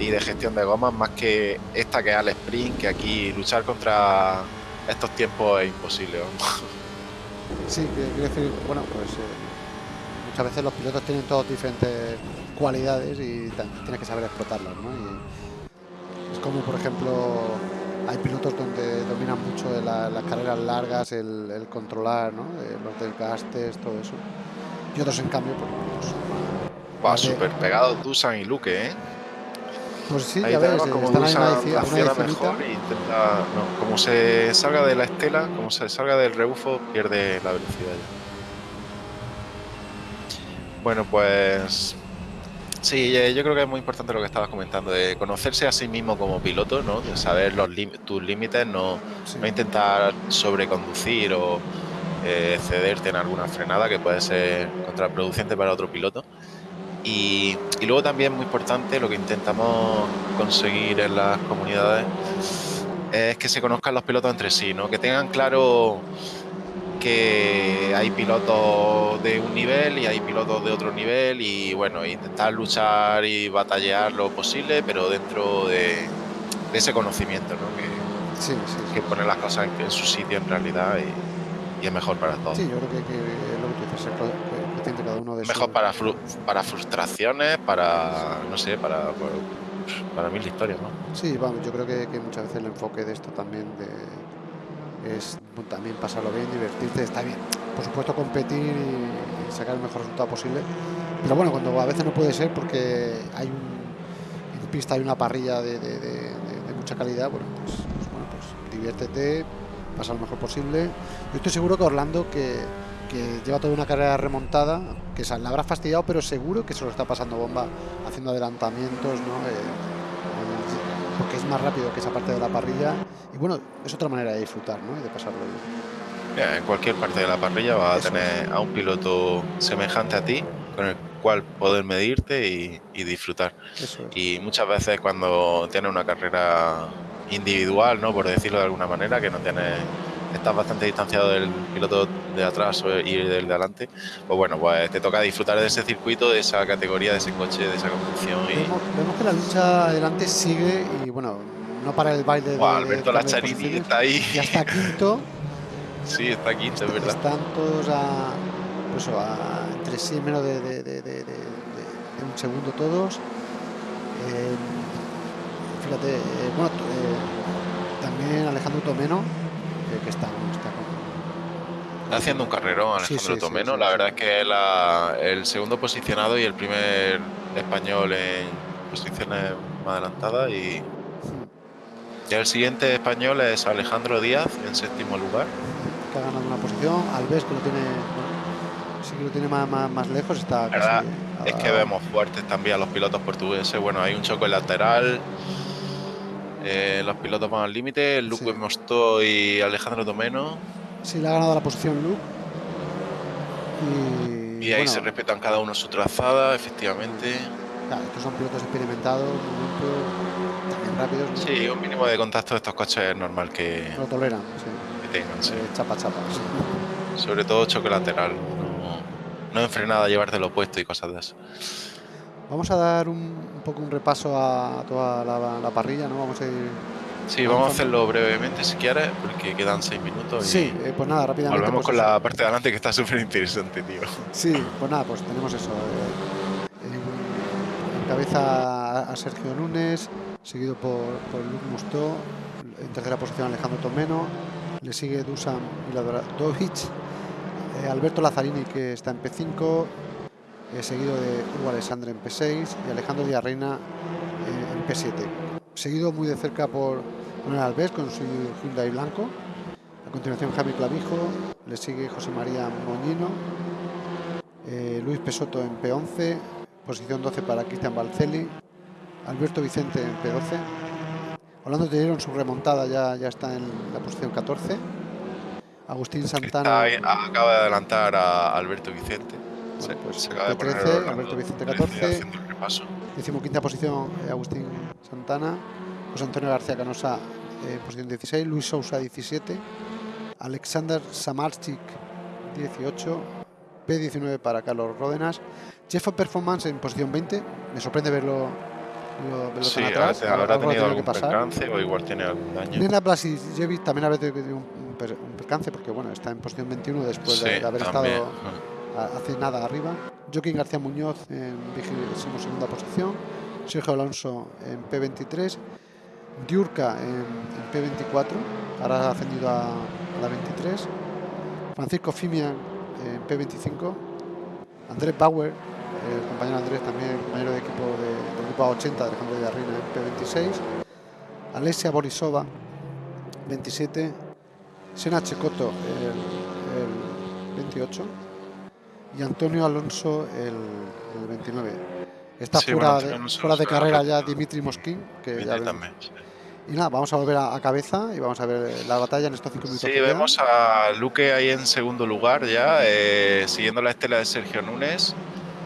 y de gestión de gomas, más que esta que es al sprint, que aquí luchar contra estos tiempos es imposible. Sí, quiero decir, bueno, pues eh, muchas veces los pilotos tienen todos diferentes cualidades y tienes que saber explotarlas, ¿no? Es como, por ejemplo, hay pilotos donde dominan mucho las carreras largas, el, el controlar, ¿no? Eh, los desgastes, todo eso. Y otros, en cambio, pues, pues, Va Vale. súper pegado Dusan y Luque, ¿eh? pues sí, Ahí ya ves, eh, como Dusan acciona mejor y intenta. No, como se salga de la estela, como se salga del rebufo, pierde la velocidad ya. Bueno, pues. Sí, eh, yo creo que es muy importante lo que estabas comentando, de conocerse a sí mismo como piloto, ¿no? De saber los tus límites, no, Sí. no intentar sobreconducir o eh, cederte en alguna frenada que puede ser contraproducente para otro piloto. Y, y luego también muy importante lo que intentamos conseguir en las comunidades es que se conozcan los pilotos entre sí, ¿no? que tengan claro que hay pilotos de un nivel y hay pilotos de otro nivel y bueno, intentar luchar y batallar lo posible, pero dentro de, de ese conocimiento, ¿no? que, que pone las cosas en, su sitio en realidad y, es mejor para todos. Sí, yo creo que, lo que tú dices, que cada uno de Mejor para, para frustraciones, para, no sé, para, para, mil historias, ¿no? Sí, vamos, yo creo que, muchas veces el enfoque de esto también es también pasarlo bien, divertirte, está bien. Por supuesto competir y, sacar el mejor resultado posible, pero bueno, cuando a veces no puede ser porque hay un, en pista hay una parrilla de mucha calidad, bueno, pues, pues, bueno, pues diviértete, pasa lo mejor posible. Yo estoy seguro que Orlando, que, lleva toda una carrera remontada, que se la habrá fastidiado, pero seguro que se lo está pasando bomba haciendo adelantamientos, ¿no? Eh, porque es más rápido que esa parte de la parrilla. Y bueno, es otra manera de disfrutar, ¿no? Y de pasarlo bien. En cualquier parte de la parrilla vas a tener a un piloto semejante a ti, con el cual poder medirte y, disfrutar. Y muchas veces cuando tienes una carrera individual, ¿no? por decirlo de alguna manera, que no tienes estás bastante distanciado del piloto de atrás y del de adelante, pues bueno, pues te toca disfrutar de ese circuito, de esa categoría, de ese coche, de esa conducción. Y... Vemos, que la lucha adelante sigue y bueno, no para el baile de, Alberto Lacharini está ahí. Ya está quinto. sí, está quinto, es verdad. Están todos a, pues, a entre sí menos de, un segundo todos. Eh, fíjate, eh, bueno, eh, también Alejandro Tomeno, que está, está haciendo un carrerón Alejandro Tomeno. la verdad es que es el segundo posicionado y el primer español en posiciones más adelantadas. Y, y el siguiente español es Alejandro Díaz en séptimo lugar. Que ha ganado una posición. Alves, que lo tiene sí que lo tiene más, más, lejos, está casi Es que vemos fuertes también a los pilotos portugueses. Bueno, hay un choque lateral. Eh, los pilotos van al límite. Luke sí. y Alejandro Domeno. Sí, le ha ganado la posición Luke. Y, ahí se respetan cada uno su trazada, efectivamente. Claro, estos son pilotos experimentados, también rápidos. Sí, un mínimo de contacto de estos coches es normal que. Lo toleran, sí. Que tengan, sí. Chapa, chapa. Sobre todo choque lateral no enfrenada a llevarte lo opuesto y cosas de eso. Vamos a dar un, poco un repaso a toda la, parrilla, ¿no? Vamos a ir. Sí, vamos a hacerlo brevemente si quieres, porque quedan seis minutos. Sí, eh, pues nada, rápidamente. Volvemos pues con la parte de adelante que está súper interesante, tío. Sí, pues nada, pues tenemos eso. Eh, en, cabeza a Sergio Lunes, seguido por, por Luke Mustó. En tercera posición Alejandro Tomeno. Le sigue Dusan Miladovic eh, Alberto Lazzarini que está en P5, eh, seguido de Hugo Alessandro en P6 y Alejandro Díaz Reina eh, en P7. Seguido muy de cerca por Manuel Alves con su Hyundai blanco. A continuación Jaime Clavijo, le sigue José María Moñino, Luis Pesoto en P11, posición 12 para Cristian Balcelli, Alberto Vicente en P12. Orlando Tellero en su remontada ya, ya está en la posición 14 Agustín Santana. acaba de adelantar a Alberto Vicente. Bueno, pues se acaba 13, Alberto Vicente 14. quinta posición eh, Agustín Santana. José Antonio García Canosa en posición 16. Luis Sousa 17. Alexander Samarchik 18. P19 para Carlos Ródenas. Jeff Performance en posición 20. Me sorprende verlo lo, sí, tan atrás. Habrá tenido algún percance o igual tiene algún daño. Nena Blasijevic también habrá tenido un, percance porque bueno, está en posición 21 después de, haber estado hace nada arriba. Joaquín García Muñoz en segunda posición. Sergio Alonso en P23. Diurca en, P24, ahora ha ascendido a, la 23. Francisco Fimian en P25. Andrés Bauer, el compañero Andrés también, compañero de equipo de, del grupo 80 Alejandro de Arrina en P26. Alesia Borisova, 27. Sena Checoto, el, 28. Y Antonio Alonso, el, 29. Está fuera, de, carrera ya Dimitri Mosquín, que ya Y nada, vamos a volver a, cabeza y vamos a ver la batalla en estos cinco minutos. Sí, vemos a Luque ahí en segundo lugar ya, eh, siguiendo la estela de Sergio Núñez.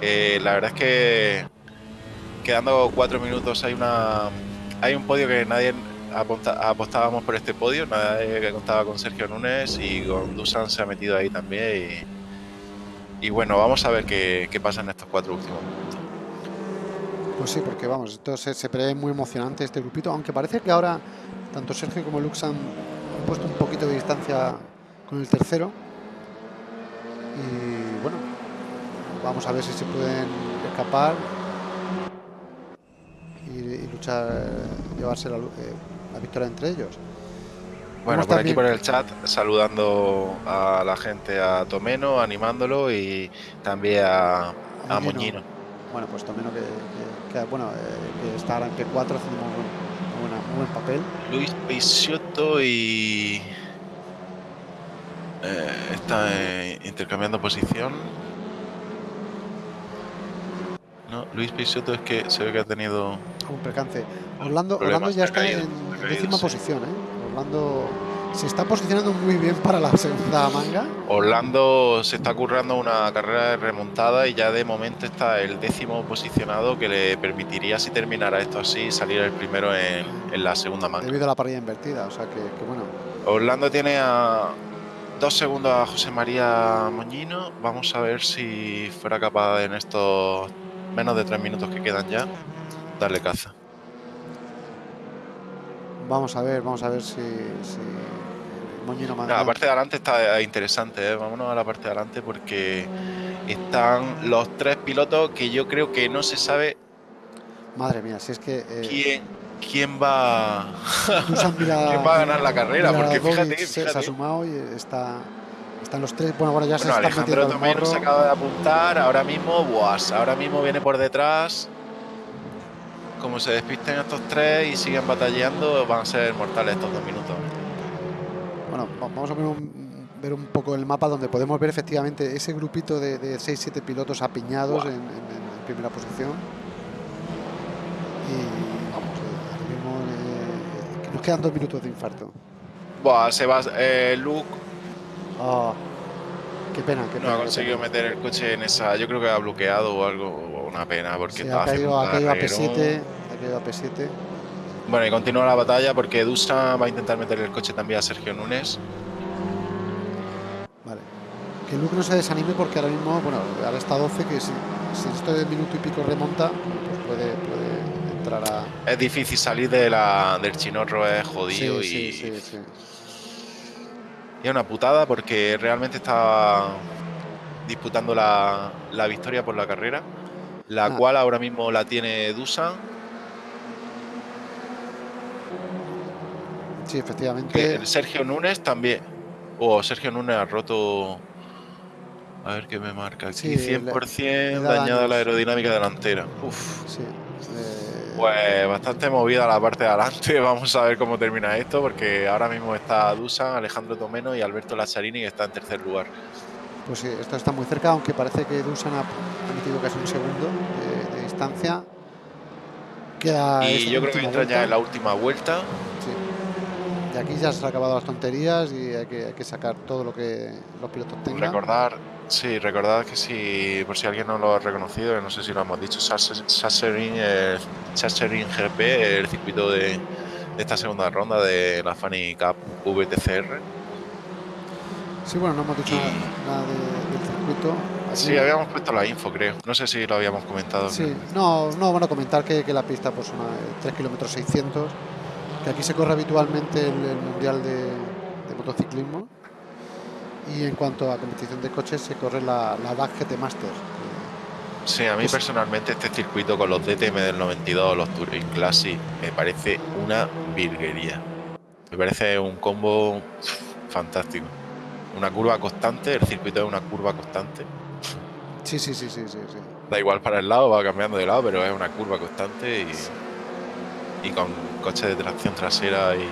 Eh, la verdad es que quedando cuatro minutos hay una hay un podio que nadie apostábamos por este podio, nadie que contaba con Sergio Núñez y con Dusan se ha metido ahí también y, bueno, vamos a ver qué, pasa en estos cuatro últimos minutos. Pues sí, porque vamos, esto se, prevé muy emocionante este grupito, aunque parece que ahora tanto Sergio como Lux han, puesto un poquito de distancia con el tercero. Y bueno, vamos a ver si se pueden escapar y, y luchar, llevarse la, eh, la victoria entre ellos. Bueno, por aquí por el chat, saludando a la gente, a Tomeno, animándolo y también a, a Moñino. Moñino. Bueno, pues Tomeno que, que- que, bueno, eh, que está ahora en P4 haciendo buena- muy buen papel. Luis Peixoto y. eh, está eh, intercambiando posición. No, Luis Peixoto es que se ve que ha tenido. Un percance. Orlando, Orlando ya está caído, en caído, décima sí. posición, ¿eh? Orlando se está posicionando muy bien para la segunda manga. Orlando se está currando una carrera de remontada y ya de momento está el décimo posicionado que le permitiría, si terminara esto así, salir el primero en, en la segunda manga. Debido a la parrilla invertida, o sea que, que bueno. Orlando tiene a dos segundos a José María Moñino. Vamos a ver si fuera capaz en estos menos de tres minutos que quedan ya darle caza. Vamos a ver, vamos a ver si, si Moñino manda. La parte de adelante está interesante, ¿eh? vámonos a la parte de adelante porque están los tres pilotos que yo creo que no se sabe Madre mía, si es que eh, quién, quién va Dusan mira- quién va a ganar la carrera, porque Dogic fíjate, se, se ha fíjate. sumado y está están los tres. Bueno, bueno, ya se Bueno, están Alejandro metiendo al Tomeno se morro. acaba de apuntar, ahora mismo, buas, ahora mismo viene por detrás. Como se despisten estos tres y siguen batallando, van a ser mortales estos dos minutos. Bueno, va- vamos a ver un, ver un poco el mapa donde podemos ver efectivamente ese grupito de, de 6-7 pilotos apiñados Buah. en, en- en primera posición. Y vamos, eh, mismo eh, que nos quedan dos minutos de infarto. Buah, se va, eh, Luke Ah, qué pena, qué no pena. ha qué conseguido meter el coche en esa. Yo creo que ha bloqueado o algo, una pena, porque Sí, ha caído, ha caído a carrerón. P7, ha caído a P7. Bueno, y continúa la batalla porque Dusa va a intentar meter el coche también a Sergio Núñez. Vale. Que Luke no se desanime porque ahora mismo, bueno, ahora está 12, que si, si esto de minuto y pico remonta, pues puede, puede entrar a... Es difícil salir de la, del chinorro, es jodido Sí, y, sí, sí, y es una putada porque realmente estaba disputando la, la victoria por la carrera, la Ah. cual ahora mismo la tiene Dusan. Sí, efectivamente. el Sergio Núñez también. O Sergio Núñez ha roto. A ver qué me marca aquí. Sí, le- 100% le da dañada la aerodinámica delantera. Uf. Sí. eh, Pues bastante movida la parte de adelante. Vamos a ver cómo termina esto, porque ahora mismo está Dusan, Alejandro Tomeno y Alberto Lazzarini, que está en tercer lugar. Pues sí, esto está muy cerca, aunque parece que Dusan ha, metido casi un segundo de, de distancia. Queda y yo creo que entra ya vuelta. en la última vuelta. Sí. Y aquí ya se han acabado las tonterías y hay que, hay que sacar todo lo que los pilotos tengan. Recordar, sí, recordad que si, por si alguien no lo ha reconocido, no sé si lo hemos dicho, Sasserin, el Sasserin GP, el circuito de, de esta segunda ronda de la Fanny Cup VTCR. Sí, bueno, no hemos dicho Y- nada, nada de- del circuito. Sí, habíamos puesto la info, creo. No sé si lo habíamos comentado. Sí, no, no, bueno, comentar que, que la pista pues una 3 kilómetros 600, que aquí se corre habitualmente el, el mundial de, de motociclismo y en cuanto a competición de coches se corre la, la DAC GT Masters. que- Sí, a mí personalmente este circuito con los DTM del 92, los Touring Classic, me parece una virguería. Me parece un combo fantástico. Una curva constante, el circuito es una curva constante. Sí, sí, sí, sí, sí, sí. Da igual para el lado, va cambiando de lado, pero es una curva constante y, y con coche de tracción trasera y...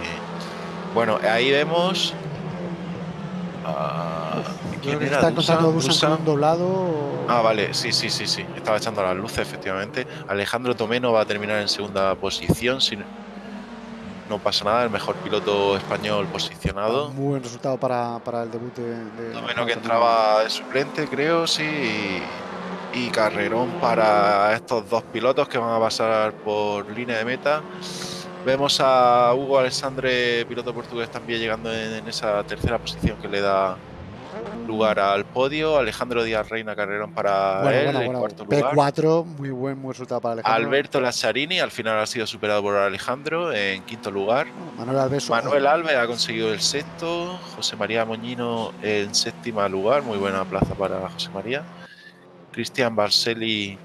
Bueno, ahí vemos... a- Yo ¿Quién era? está Dusan, Dusan doblado. o- Ah, vale, sí, sí, sí, sí. Estaba echando las luces, efectivamente. Alejandro Tomeno va a terminar en segunda posición. Si no- pasa nada, el mejor piloto español posicionado. Muy buen resultado para, para el debut de, de- Tomeno que de- entraba de suplente, creo, sí. Y, y carrerón para estos dos pilotos que van a pasar por línea de meta. Vemos a Hugo Alessandre, piloto portugués, también llegando en, en esa tercera posición que le da lugar al podio. Alejandro Díaz Reina Carrerón para él en cuarto lugar. P4, muy buen, muy resultado para Alejandro. Alberto Lazzarini al final ha sido superado por Alejandro en quinto lugar. Manuel Alves, Manuel Alves ha conseguido el sexto. José María Moñino en séptimo lugar. Muy buena plaza para José María. Cristian Barceli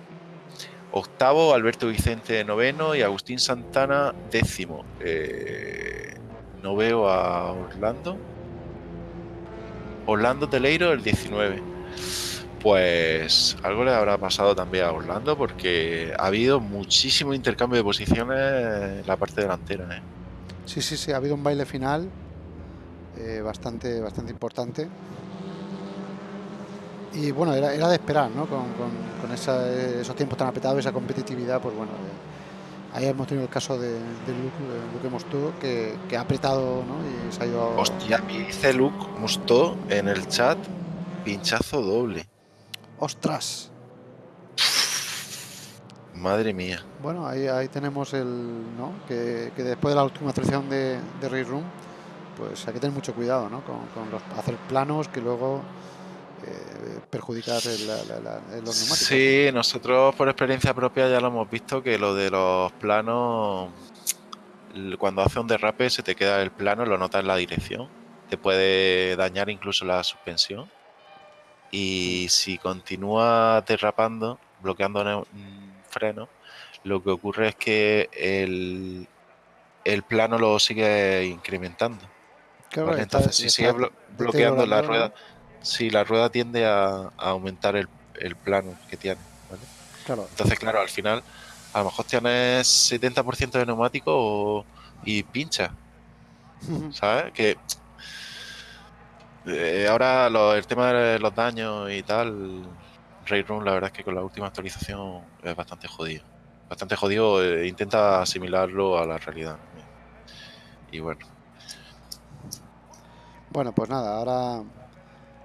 octavo, Alberto Vicente noveno y Agustín Santana décimo. Eh, no veo a Orlando. Orlando Teleiro el 19. Pues algo le habrá pasado también a Orlando porque ha habido muchísimo intercambio de posiciones en la parte delantera. ¿eh? Sí, sí, sí, ha habido un baile final eh, bastante, bastante importante. Y bueno, era, de esperar, ¿no? Con, esos tiempos tan apretados, esa competitividad, pues bueno, eh, ahí hemos tenido el caso de, de Luke, Luke que, que, ha apretado, ¿no? Y se ha ido... Hostia, me dice Luke Mostó en el chat, pinchazo doble. ¡Ostras! Madre mía. Bueno, ahí, ahí tenemos el, ¿no? Que, después de la última actualización de, de Ray Room, pues hay que tener mucho cuidado, ¿no? Con, los, hacer planos que luego eh, perjudicar los neumáticos. Sí, nosotros por experiencia propia ya lo hemos visto que lo de los planos, cuando hace un derrape se te queda el plano, lo notas en la dirección, te puede dañar incluso la suspensión y si continúa derrapando, bloqueando freno, lo que ocurre es que el, el plano lo sigue incrementando. Entonces, si sigue bloqueando la rueda, si la rueda tiende a, aumentar el, plano que tiene. Entonces, claro, al final, a lo mejor tienes 70% de neumático y pincha. ¿Sabes? Que eh, ahora el tema de los daños y tal, Rayroom, la verdad es que con la última actualización es bastante jodido. Bastante jodido, eh, intenta asimilarlo a la realidad. Y bueno. Bueno, pues nada, ahora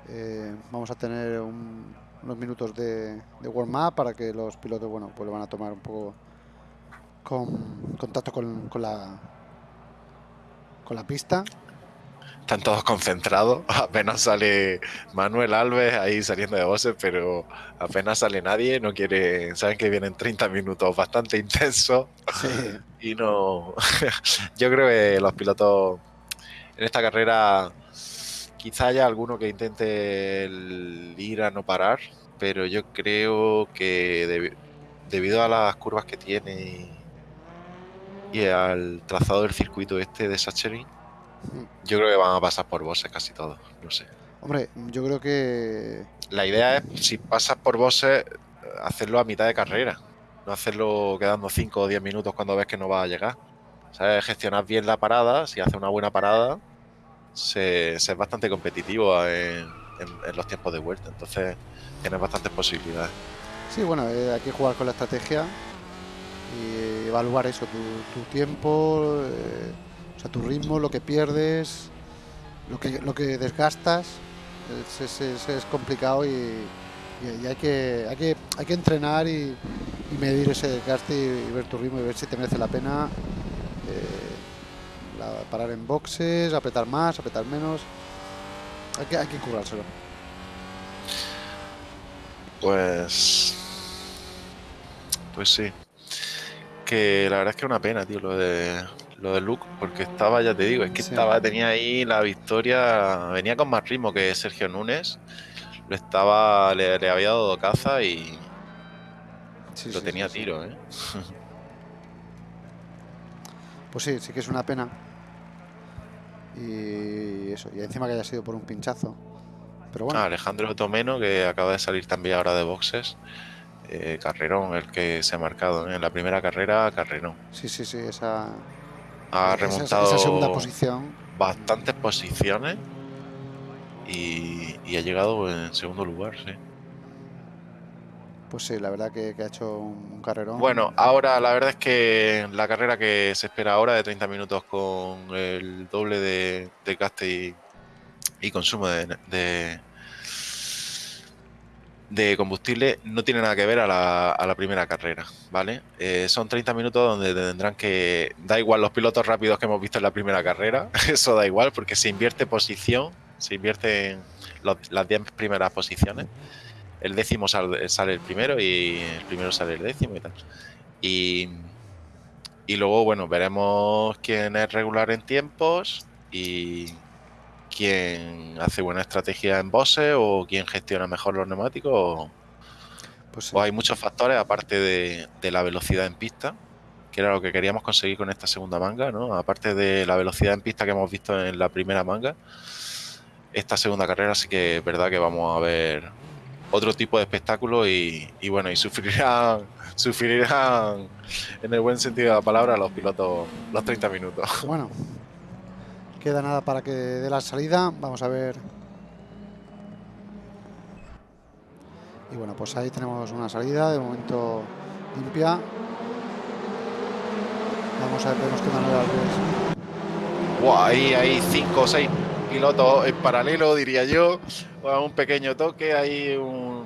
eh, vamos a tener unos minutos de, warm-up para que los pilotos bueno, pues lo van a tomar un poco con contacto con, la con la pista. Están todos concentrados, apenas sale Manuel Alves ahí saliendo de voces, pero apenas sale nadie, no quiere, saben que vienen 30 minutos bastante intensos. Y no, yo creo que los pilotos en esta carrera Quizá haya alguno que intente ir a no parar, pero yo creo que debido a las curvas que tiene y, al trazado del circuito este de Sacherin, yo creo que van a pasar por bosses casi todos, no sé. Hombre, yo creo que... La idea es, si pasas por bosses, hacerlo a mitad de carrera, no hacerlo quedando 5 o 10 minutos cuando ves que no va a llegar. ¿Sabes? Gestionar bien la parada, si hace una buena parada, se, es bastante competitivo en, los tiempos de vuelta, entonces tienes bastantes posibilidades. Sí, bueno, eh, hay que jugar con la estrategia y evaluar eso, tu, tiempo, eh, o sea, tu ritmo, lo que pierdes, lo que, lo que desgastas, es, complicado y, hay, que, hay, que, hay que entrenar y, medir ese desgaste y, ver tu ritmo y ver si te merece la pena. Eh, parar en boxes, apretar más, apretar menos. Hay que, hay que currárselo. Pues. Pues sí. Que la verdad es que es una pena, tío, lo de lo de Luke, porque estaba, ya te digo, es que estaba, tenía ahí la victoria, venía con más ritmo que Sergio Núñez, lo estaba, le, había dado caza y lo tenía a tiro, ¿eh? Pues sí, sí que es una pena. Y eso, y encima que haya sido por un pinchazo. Pero bueno. Ah, Alejandro Tomeno, que acaba de salir también ahora de boxes. Eh, carrerón, el que se ha marcado en la primera carrera, carrerón. Sí, sí, sí, esa. Ha remontado. Esa, segunda posición. Bastantes posiciones. Y, y ha llegado en segundo lugar, sí. Pues sí, la verdad que, ha hecho un, carrerón. Bueno, ahora la verdad es que la carrera que se espera ahora de 30 minutos con el doble de, gaste y, consumo de, de, combustible no tiene nada que ver a la, primera carrera, ¿vale? Eh, son 30 minutos donde tendrán que... Da igual los pilotos rápidos que hemos visto en la primera carrera, eso da igual porque se invierte posición se invierten las 10 primeras posiciones. El décimo sale, sale, el primero y el primero sale el décimo y tal. Y, y luego, bueno, veremos quién es regular en tiempos y quién hace buena estrategia en bosses o quién gestiona mejor los neumáticos. Pues hay muchos factores aparte de, de la velocidad en pista que era lo que queríamos conseguir con esta segunda manga, ¿no? Aparte de la velocidad en pista que hemos visto en la primera manga, esta segunda carrera sí que es verdad que vamos a ver otro tipo de espectáculo y, bueno, y sufrirán, sufrirán en el buen sentido de la palabra los pilotos los 30 minutos. Bueno, queda nada para que dé la salida, vamos a ver. Y bueno, pues ahí tenemos una salida, de momento limpia, Vamos a ver, vemos que Manuel Alves. ahí hay cinco o seis pilotos en paralelo, diría yo. un pequeño toque, hay un.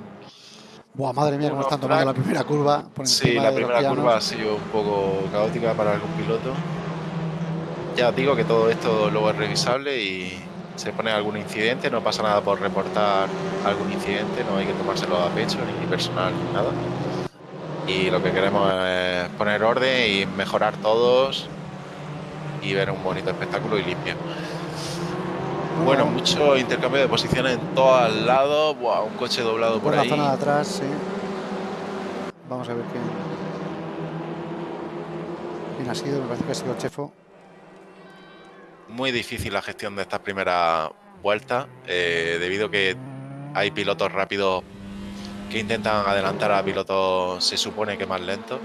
Buah, madre mía, cómo están tomando la primera curva. sí, la primera curva ha sido un poco caótica para algún piloto. Ya os digo que todo esto luego es revisable y se pone algún incidente, no pasa nada por reportar algún incidente, no hay que tomárselo a pecho, ni personal, ni nada y lo que queremos es poner orden y mejorar todos y ver un bonito espectáculo y limpio. Bueno, mucho intercambio de posiciones en todos lados. Buah, un coche doblado por, por la zona de atrás, sí. Vamos a ver quién, quién ha sido. Me parece que ha sido Chefo. Muy difícil la gestión de estas primeras vueltas, eh, debido a que hay pilotos rápidos que intentan adelantar a pilotos, se supone que más lentos.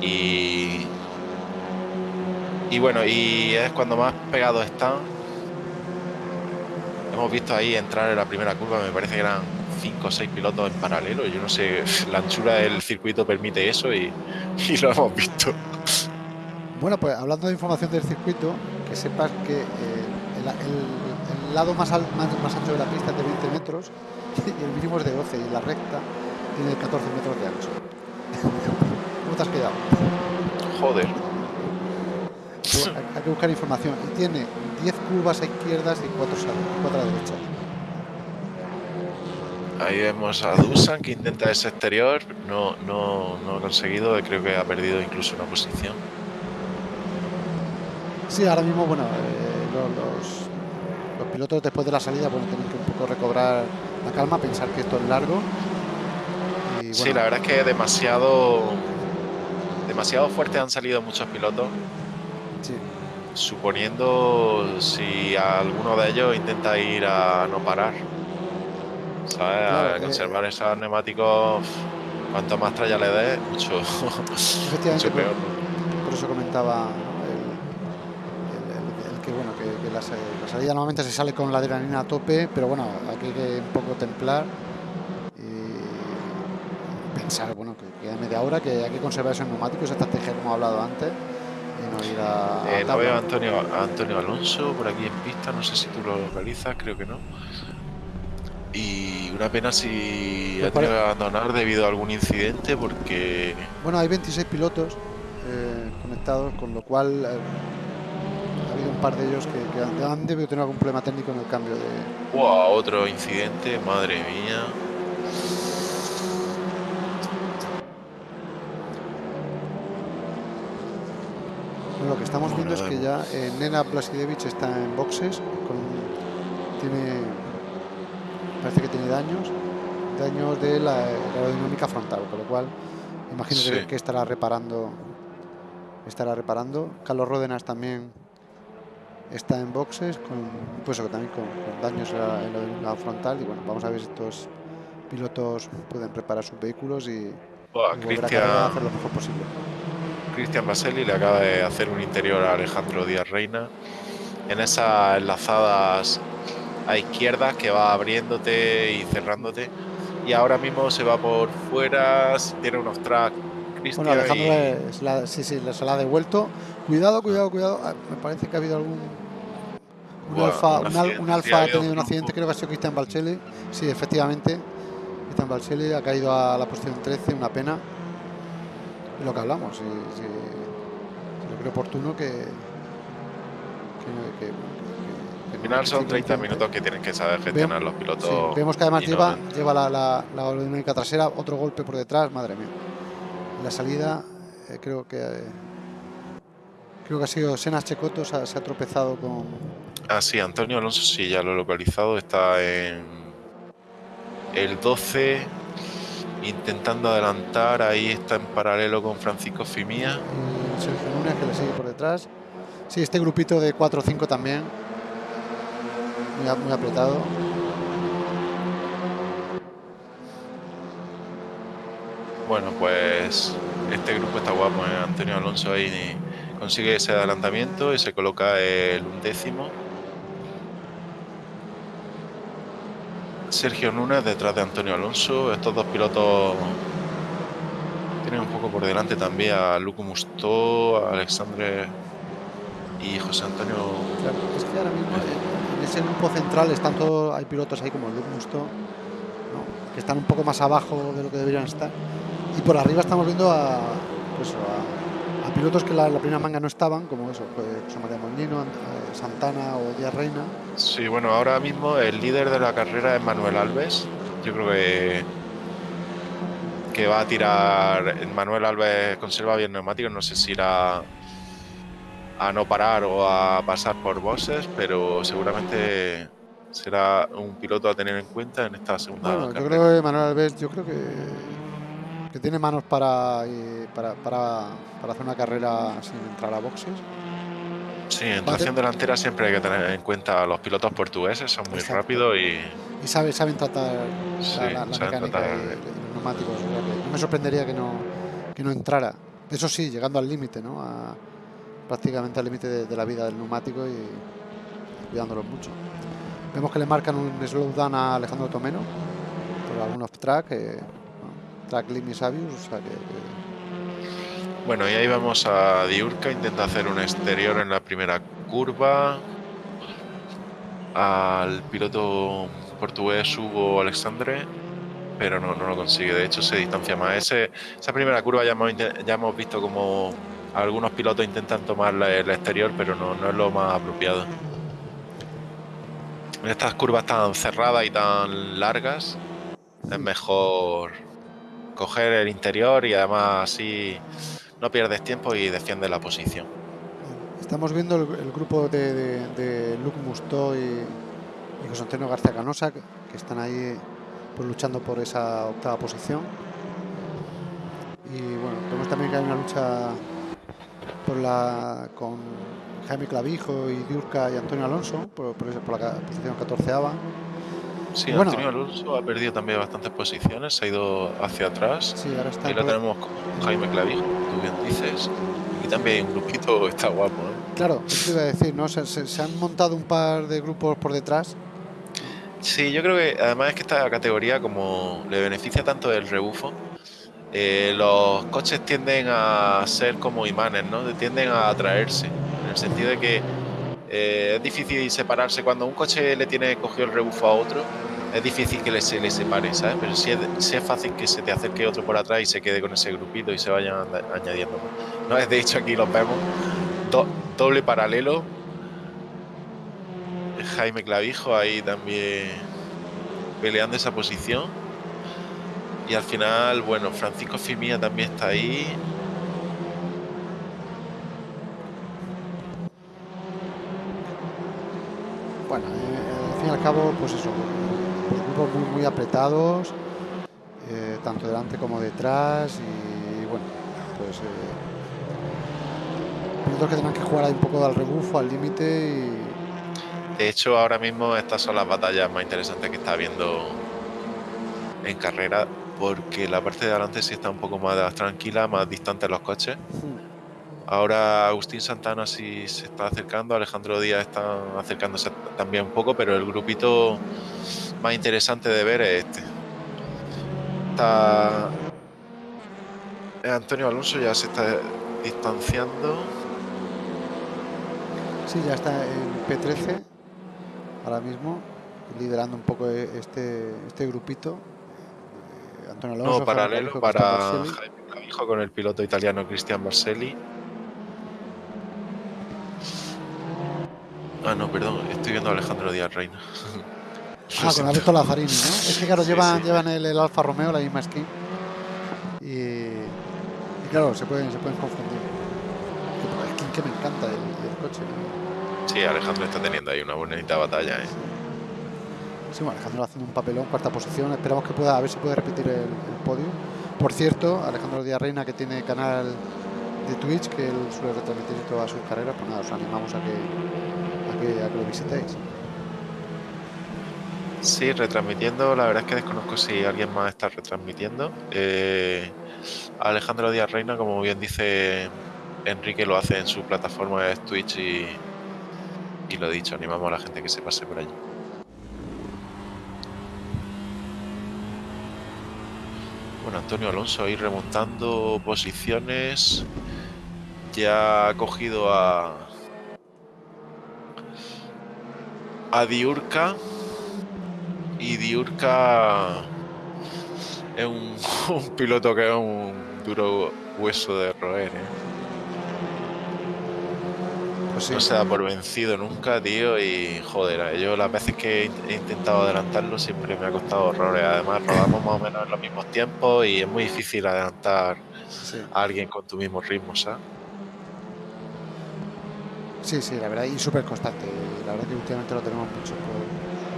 Y, y bueno, y es cuando más pegados están. Hemos visto ahí entrar en la primera curva, me parece que eran 5 o 6 pilotos en paralelo. Yo no sé, la anchura del circuito permite eso y, lo hemos visto. Bueno, pues hablando de información del circuito, que sepas que eh, el, lado más, más, más ancho de la pista es de 20 metros y el mínimo es de 12 y la recta tiene 14 metros de ancho. ¿Cómo te has quedado? Joder. Hay que buscar información. Y tiene 10 curvas a izquierdas y 4 a, derecha. Ahí vemos a Dusan que intenta ese exterior. No, no, no ha conseguido. Creo que ha perdido incluso una posición. Sí, ahora mismo, bueno, eh, los, los, pilotos después de la salida bueno, tienen que un poco recobrar la calma, pensar que esto es largo. Sí, la verdad es que demasiado, demasiado fuerte han salido muchos pilotos. Suponiendo si alguno de ellos intenta ir a no parar. ¿Sabes? a eh, conservar esos neumáticos. Cuanto más tralla le dé, mucho, mucho peor. Por, eso comentaba el, que bueno que, la, salida normalmente se sale con la adrenalina a tope, pero bueno, aquí hay que un poco templar pensar, bueno, que queda media hora, que hay que conservar esos neumáticos, esa estrategia como he hablado antes. No ir a. Eh, no veo a Antonio, Antonio Alonso por aquí en pista, no sé si tú lo realizas, creo que no. Y una pena si pues ha tenido que abandonar debido a algún incidente, porque. Bueno, hay 26 pilotos eh, conectados, con lo cual. Eh, ha habido un par de ellos que, que han, debido tener algún problema técnico en el cambio de. Wow, otro incidente, madre mía. Lo que estamos viendo es que ya eh, Nena Blasidevich está en boxes, tiene, parece que tiene daños, daños de la, aerodinámica frontal, con lo cual imagino que, estará reparando, estará reparando. Carlos Ródenas también está en boxes, con, pues también con, daños en la, aerodinámica frontal y bueno, vamos a ver si estos pilotos pueden reparar sus vehículos y, y a hacer lo mejor posible. Cristian Baselli le acaba de hacer un interior a Alejandro Díaz Reina. En esas enlazadas a izquierda que va abriéndote y cerrándote. Y ahora mismo se va por fuera tiene unos tracks Cristian bueno Alejandro la, sí sí se la ha devuelto. Cuidado cuidado cuidado. Ah, me parece que ha habido algún un alfa, un, alfa ha tenido un accidente, creo que ha sido Cristian Balcelli. Sí, efectivamente. Cristian Balcelli ha caído a la posición 13, una pena lo que hablamos. Si, si, creo oportuno que, que, Al final son 30 minutos que tienen que saber gestionar los pilotos. Vemos que además lleva, lleva la, la, la trasera, otro golpe por detrás, madre mía. La salida, eh, creo que eh, creo que ha sido Senas Checoto, se ha, tropezado con. Ah, sí, Antonio Alonso sí, ya lo he localizado, está en el 12 intentando adelantar, ahí está en paralelo con Francisco Fimía. Y Sergio Núñez que le sigue por detrás. Sí, este grupito de 4 o 5 también. Muy, apretado. Bueno, pues este grupo está guapo. ¿eh? Antonio Alonso ahí consigue ese adelantamiento y se coloca el undécimo. Sergio Núñez detrás de Antonio Alonso. Estos dos pilotos tienen un poco por delante también a Luco Mustó, a Alexandre y José Antonio. es que ahora mismo en ese grupo central están todos, hay pilotos ahí como Luke Mustó, que están un poco más abajo de lo que deberían estar. Y por arriba estamos viendo a, pues, a, pilotos que la, la primera manga no estaban, como eso, pues, José María Molino, eh, Santana o Díaz Reina. Sí, bueno, ahora mismo el líder de la carrera es Manuel Alves. Yo creo que que va a tirar Manuel Alves conserva bien neumáticos, no sé si irá a no parar o a pasar por bosses, pero seguramente será un piloto a tener en cuenta en esta segunda bueno, Yo creo que Manuel Alves, yo creo que, que tiene manos para, para, para, para, hacer una carrera sin entrar a boxes. Sí, en tracción delantera siempre hay que tener en cuenta a los pilotos portugueses, son muy rápidos y... Y saben, saben tratar la, mecánica de, los neumáticos. No me sorprendería que no, que no entrara. Eso sí, llegando al límite, ¿no? A, prácticamente al límite de, la vida del neumático y cuidándolo mucho. Vemos que le marcan un slowdown a Alejandro Tomeno por algún off-track, eh, track limit Sabius, o sea que, Bueno, y ahí vamos a Diurca, intenta hacer un exterior en la primera curva. Al piloto portugués Hugo Alexandre, pero no, no lo consigue. De hecho, se distancia más. Esa primera curva ya hemos, ya hemos visto como algunos pilotos intentan tomar el exterior, pero no, no es lo más apropiado. En estas curvas tan cerradas y tan largas, es mejor coger el interior y además así no pierdes tiempo y defiendes la posición. Estamos viendo el, grupo de, Luke Mustó y, José Antonio García Canosa que, están ahí pues, luchando por esa octava posición. Y bueno, vemos también que hay una lucha por la, con Jaime Clavijo y Diurca y Antonio Alonso, por, por, la posición 14 Sí, Antonio Alonso ha perdido también bastantes posiciones, se ha ido hacia atrás. Sí, ahora está y lo tenemos con Jaime Clavijo, tú bien dices. Y también un grupito está guapo. Claro, eso iba a decir, ¿no? Se, se, han montado un par de grupos por detrás. Sí, yo creo que además es que esta categoría, como le beneficia tanto el rebufo, eh, los coches tienden a ser como imanes, ¿no? Tienden a atraerse, en el sentido de que eh, es difícil separarse. Cuando un coche le tiene cogido el rebufo a otro, es difícil que se le separe, ¿sabes? Pero sí es, fácil que se te acerque otro por atrás y se quede con ese grupito y se vayan añadiendo. ¿no? De hecho, aquí los vemos, doble paralelo. Jaime Clavijo ahí también peleando esa posición. Y al final, bueno, Francisco Fimía también está ahí. Bueno, eh, al fin y al cabo, pues eso, grupos muy, muy apretados, eh, tanto delante como detrás y bueno, pues eh, que tendrán que jugar ahí un poco al rebufo, al límite y... De hecho, ahora mismo estas son las batallas más interesantes que está habiendo en carrera porque la parte de adelante sí está un poco más tranquila, más distante los coches. Ahora Agustín Santana sí se está acercando, Alejandro Díaz está acercándose también un poco, pero el grupito más interesante de ver es este. Está Antonio Alonso ya se está distanciando. Sí, ya está en P13 ahora mismo, liderando un poco este, este grupito no, paralelo para Jaime hijo con el piloto italiano Cristian Marcelli. Ah, no, perdón, estoy viendo a Alejandro Díaz Reina. ah, con Alberto Lazzarini, ¿no? Es que claro, llevan, llevan el, Alfa Romeo, la misma skin. Y, claro, se pueden, se pueden confundir. El skin que me encanta el, coche. Sí, Alejandro está teniendo ahí una bonita batalla. ¿eh? Sí, bueno, Alejandro haciendo un papelón, cuarta posición. Esperamos que pueda, a ver si puede repetir el, podio. Por cierto, Alejandro Díaz Reina, que tiene canal de Twitch, que él suele retransmitir todas sus carreras, pues nada, os animamos a que, a que, lo visitéis. Sí, retransmitiendo, la verdad es que desconozco si alguien más está retransmitiendo. Eh, Alejandro Díaz Reina, como bien dice Enrique, lo hace en su plataforma de Twitch y, y lo dicho, animamos a la gente que se pase por allí. Bueno, Antonio Alonso ahí remontando posiciones. Ya ha cogido a. a Diurca. Y Diurca es un, un piloto que es un duro hueso de roer, ¿eh? Pues no se da por vencido nunca, tío, y joder, yo las veces que he intentado adelantarlo siempre me ha costado horrores. Además, rodamos más o menos en los mismos tiempos y es muy difícil adelantar a alguien con tu mismo ritmo, ¿sabes? Sí, sí, la verdad, y súper constante. La verdad que últimamente lo tenemos mucho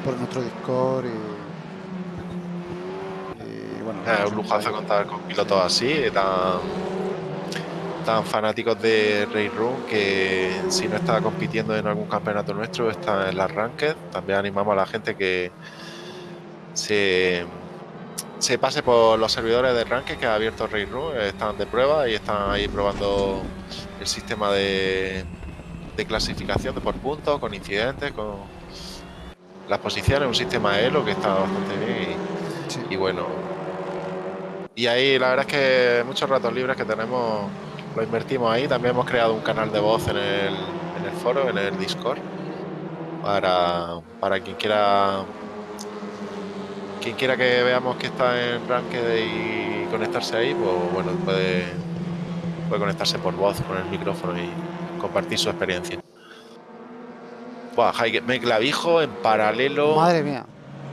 por, nuestro Discord y, bueno. Es un lujazo contar con pilotos así, tan tan fanáticos de Ray Room que si no está compitiendo en algún campeonato nuestro está en las Ranked. También animamos a la gente que se, se pase por los servidores de Ranked que ha abierto Ray Room. Están de prueba y están ahí probando el sistema de, de clasificación de por puntos, con incidentes, con las posiciones, un sistema de Elo que está bastante bien y, y bueno. Y ahí la verdad es que muchos ratos libres que tenemos lo invertimos ahí. También hemos creado un canal de voz en el, en el foro, en el Discord, para, para quien quiera quien quiera que veamos que está en Ranked y conectarse ahí, pues bueno, puede, puede conectarse por voz con el micrófono y compartir su experiencia. Buah, me clavijo en paralelo. Madre mía.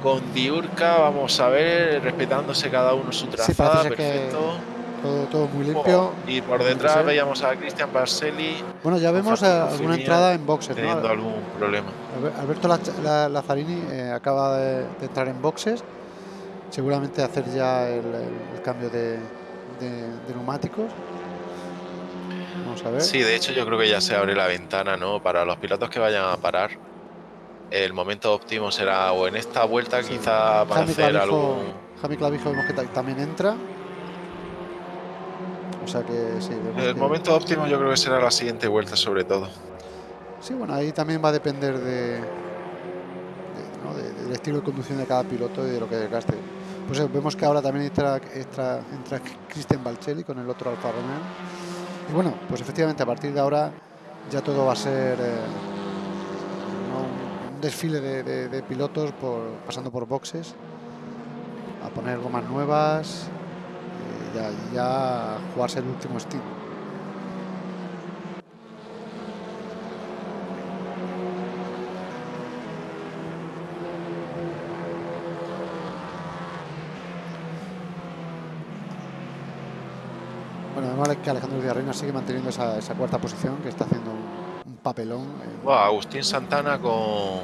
Con Diurca, vamos a ver, respetándose cada uno su trazada, perfecto todo, muy limpio. y por detrás veíamos a Cristian Barcelli. Bueno, ya vemos alguna entrada en boxes. Teniendo algún problema. Alberto Lazzarini eh, acaba de, entrar en boxes. Seguramente hacer ya el, cambio de, neumáticos. Vamos a ver. Sí, de hecho yo creo que ya se abre la ventana, ¿no? Para los pilotos que vayan a parar. El momento óptimo será o en esta vuelta quizá para hacer algún... Javi Clavijo vemos que también entra. O sea que sí. El momento óptimo yo creo que será la siguiente vuelta sobre todo. Sí, bueno, ahí también va a depender de, del estilo de conducción de cada piloto y de lo que desgaste. Pues eh, vemos que ahora también entra, entra, entra Christian Balcelli con el otro Alfa Romeo. Y bueno, pues efectivamente a partir de ahora ya todo va a ser eh, un desfile de, pilotos pasando por boxes, a poner gomas nuevas, ya, ya jugarse el último Steam. Además que Alejandro Villarreina sigue manteniendo esa, cuarta posición, que está haciendo un, papelón. Agustín Santana con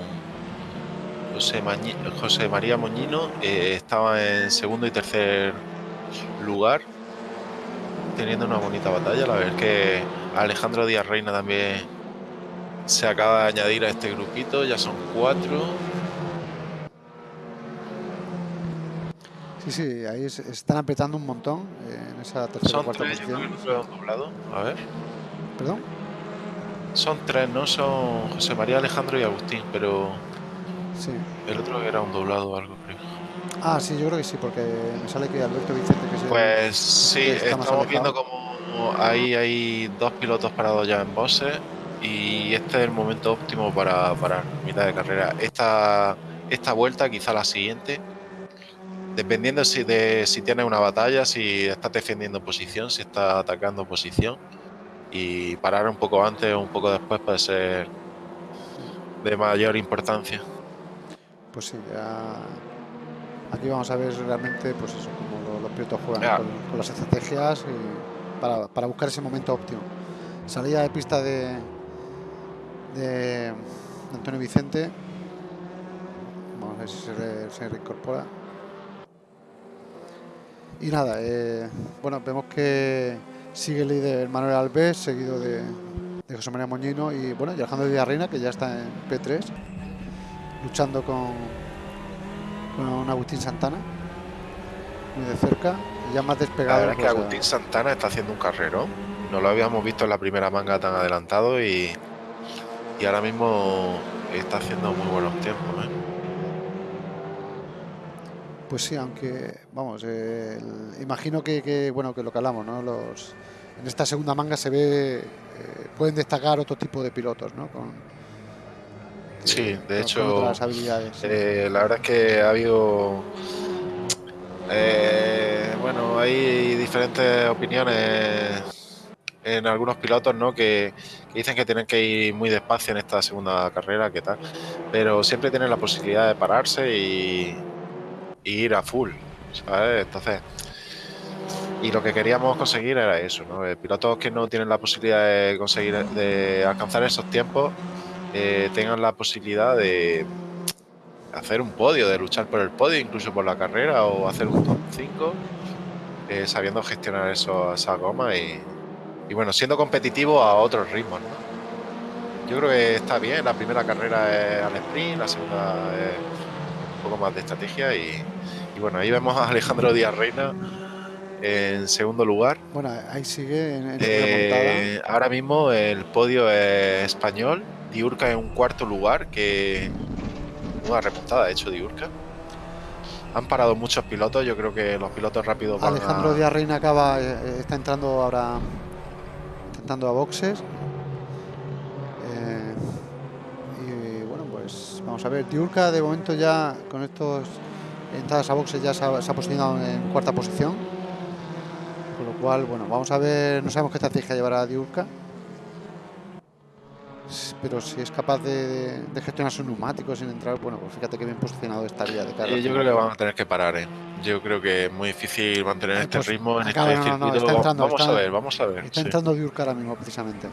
José, María Moñino eh, estaba en segundo y tercer lugar, teniendo una bonita batalla. La verdad es que Alejandro Díaz Reina también se acaba de añadir a este grupito, ya son cuatro. Sí, sí, ahí se están apretando un montón eh, en esa tercera son cuarta tres, posición. doblado. A ver. ¿Perdón? Son tres, ¿no? Son José María, Alejandro y Agustín, pero. Sí. El otro era un doblado o algo, creo. Ah, sí, yo creo que sí, porque me sale que Alberto Vicente que Pues sí, estamos viendo como ahí hay dos pilotos parados ya en bosses y este es el momento óptimo para parar, mitad de carrera. Esta, esta vuelta, quizá la siguiente, dependiendo si, de, si tienes una batalla, si estás defendiendo posición, si estás atacando posición y parar un poco antes o un poco después puede ser de mayor importancia. Pues sí, ya aquí vamos a ver realmente pues eso, cómo los, pilotos juegan con, las estrategias y para, para, buscar ese momento óptimo. Salida de pista de, de Antonio Vicente. Vamos a ver si se, se reincorpora. Y nada, eh, bueno, vemos que sigue el líder Manuel Alves, seguido de, José María Moñino y bueno, y Alejandro Villarreina, que ya está en P3, luchando con, con Agustín Santana, muy de cerca, y ya más despegado. La es que Agustín Santana está haciendo un carrero, no lo habíamos visto en la primera manga tan adelantado y, y ahora mismo está haciendo muy buenos tiempos. ¿eh? Pues sí, aunque, vamos, imagino que, bueno, que lo que hablamos, ¿no? Los, en esta segunda manga se ve, eh, pueden destacar otro tipo de pilotos, ¿no? Con, sí, de hecho, habilidades. Eh, la verdad es que ha habido, eh, bueno, hay diferentes opiniones en algunos pilotos, ¿no? Que, que, dicen que tienen que ir muy despacio en esta segunda carrera, ¿qué tal? Pero siempre tienen la posibilidad de pararse y ir a full, ¿sabes? Entonces, y lo que queríamos conseguir era eso, ¿no? Eh, pilotos que no tienen la posibilidad de conseguir, de alcanzar esos tiempos, eh, tengan la posibilidad de hacer un podio, de luchar por el podio, incluso por la carrera, o hacer un top 5, eh, sabiendo gestionar eso, esa goma y, y, bueno, siendo competitivo a otros ritmos. Yo creo que está bien, la primera carrera es al sprint, la segunda es poco más de estrategia y, y bueno, ahí vemos a Alejandro Díaz Reina en segundo lugar. Bueno, ahí sigue en, eh, Ahora mismo el podio es español, Diurca en un cuarto lugar, que una remontada ha hecho Diurca. Han parado muchos pilotos, yo creo que los pilotos rápidos van Alejandro Díaz Reina acaba, eh, eh, está entrando ahora, entrando a boxes. pues vamos a ver, Diurca de momento ya con estos entradas a boxes ya se ha, posicionado en cuarta posición. Con lo cual, bueno, vamos a ver, no sabemos qué estrategia llevará Diurka. Pero si es capaz de, gestionar sus neumáticos sin entrar, bueno, pues fíjate que bien posicionado estaría de cara. yo creo que van a tener que parar, ¿eh? Yo creo que es muy difícil mantener este pues ritmo en este circuito. vamos a ver, vamos a ver. Está entrando Diurka ahora mismo, precisamente.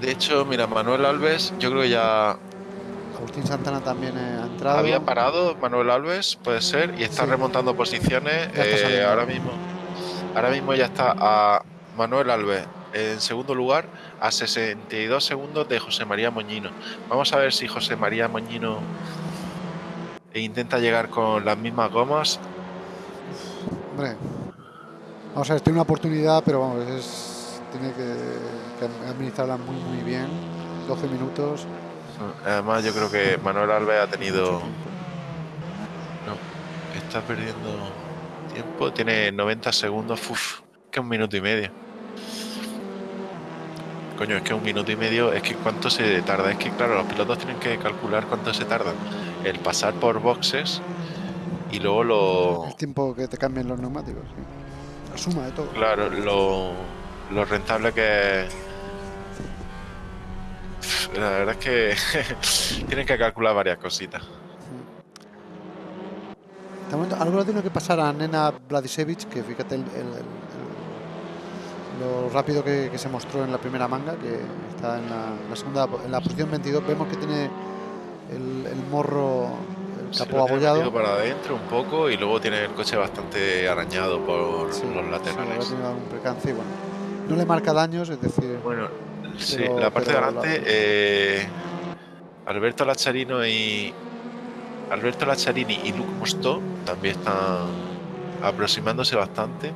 De hecho, mira, Manuel Alves, yo creo que ya Agustín Santana también ha entrado. Había parado Manuel Alves, puede ser, y está remontando posiciones. Eh, ahora mismo, ahora mismo ya está a Manuel Alves en segundo lugar a 62 segundos de José María Moñino. Vamos a ver si José María Moñino intenta llegar con las mismas gomas. Hombre, vamos a ver, tiene una oportunidad, pero vamos, es, tiene que, que administrarla muy, muy bien. 12 minutos. Además, yo creo que Manuel Alves ha tenido. No, está perdiendo tiempo. Tiene 90 segundos. Uf, que un minuto y medio. Coño, es que un minuto y medio, es que cuánto se tarda. Es que, claro, los pilotos tienen que calcular cuánto se tarda el pasar por boxes y luego lo. El tiempo que te cambien los neumáticos, La suma de todo. Claro, lo, lo rentable que es la verdad es que tienen que calcular varias cositas. Algo tiene que pasar a Nena Vladisevich, que fíjate lo rápido que, se mostró en la primera manga, que está en la, segunda, en la posición 22. Vemos que tiene el, morro, el capó abollado. para adentro un poco y luego tiene el coche bastante arañado por los laterales. Sí, no le marca daños, es decir. Bueno, Sí, la parte de adelante, eh, Alberto Lacharino y Alberto Lacharini y Luke Musto también están aproximándose bastante.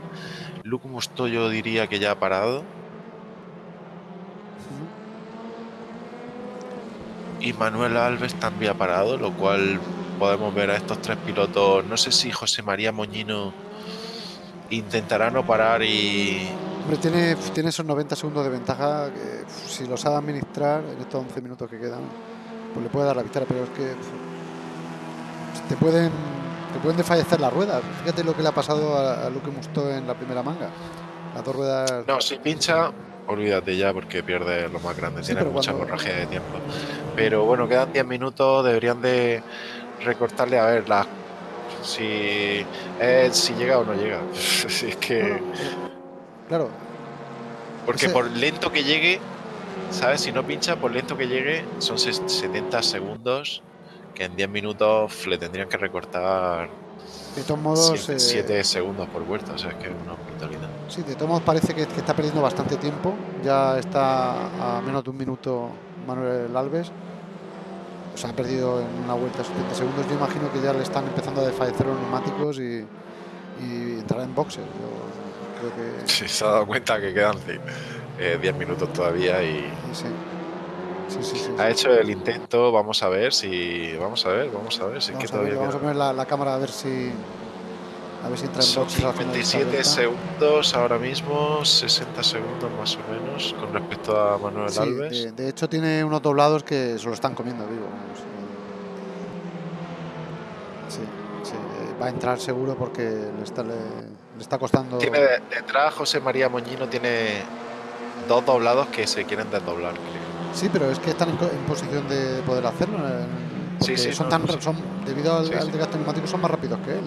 Luke Musto yo diría que ya ha parado. Y Manuel Alves también ha parado, lo cual podemos ver a estos tres pilotos. No sé si José María Moñino intentará no parar y Hombre, tiene, tiene esos 90 segundos de ventaja que si los sabe administrar en estos 11 minutos que quedan, pues le puede dar la victoria, pero es que te pueden te pueden desfallecer las ruedas. Fíjate lo que le ha pasado a, Luque Musto en la primera manga. Las dos ruedas. No, si pincha, olvídate ya porque pierde lo más grande, Sí, tiene mucha cuando- de tiempo. Pero bueno, quedan 10 minutos, deberían de recortarle a ver la, si, eh, si llega o no llega. Si es que, Bueno, claro, porque por lento que llegue, ¿sabes? Si no pincha, por lento que llegue, son ses- 70 segundos que en 10 minutos le tendrían que recortar de todos modos, 7 eh, segundos por vuelta, o sea, es que es una brutalidad. sí, de todos modos parece que, que está perdiendo bastante tiempo. Ya está a menos de un minuto Manuel Alves. O sea, ha perdido en una vuelta 70 segundos. Yo imagino que ya le están empezando a desfallecer los neumáticos y, y entrará en boxes. Yo creo que Sí, se ha dado cuenta que quedan eh, 10 minutos todavía y sí. Sí, sí, sí. ha hecho el intento. Vamos a ver si. Vamos a ver, vamos a ver si es que Vamos a, ver, todavía vamos a poner la, la cámara a ver si a ver si entra en Son boxes al final de esta 57 vuelta. segundos ahora mismo, 60 segundos más o menos con respecto a Manuel Alves. de, de hecho tiene unos doblados que se lo están comiendo vivo. vamos, eh. Sí, sí, eh, va a entrar seguro porque le está, le, le está costando. Tiene de- detrás José María Moñino tiene dos doblados que se quieren desdoblar. Sí, pero es que están en, en posición de poder hacerlo. eh, porque sí, son no, tan, no, sí. son, debido al, Sí, al sí. desgaste neumático, son más rápidos que él.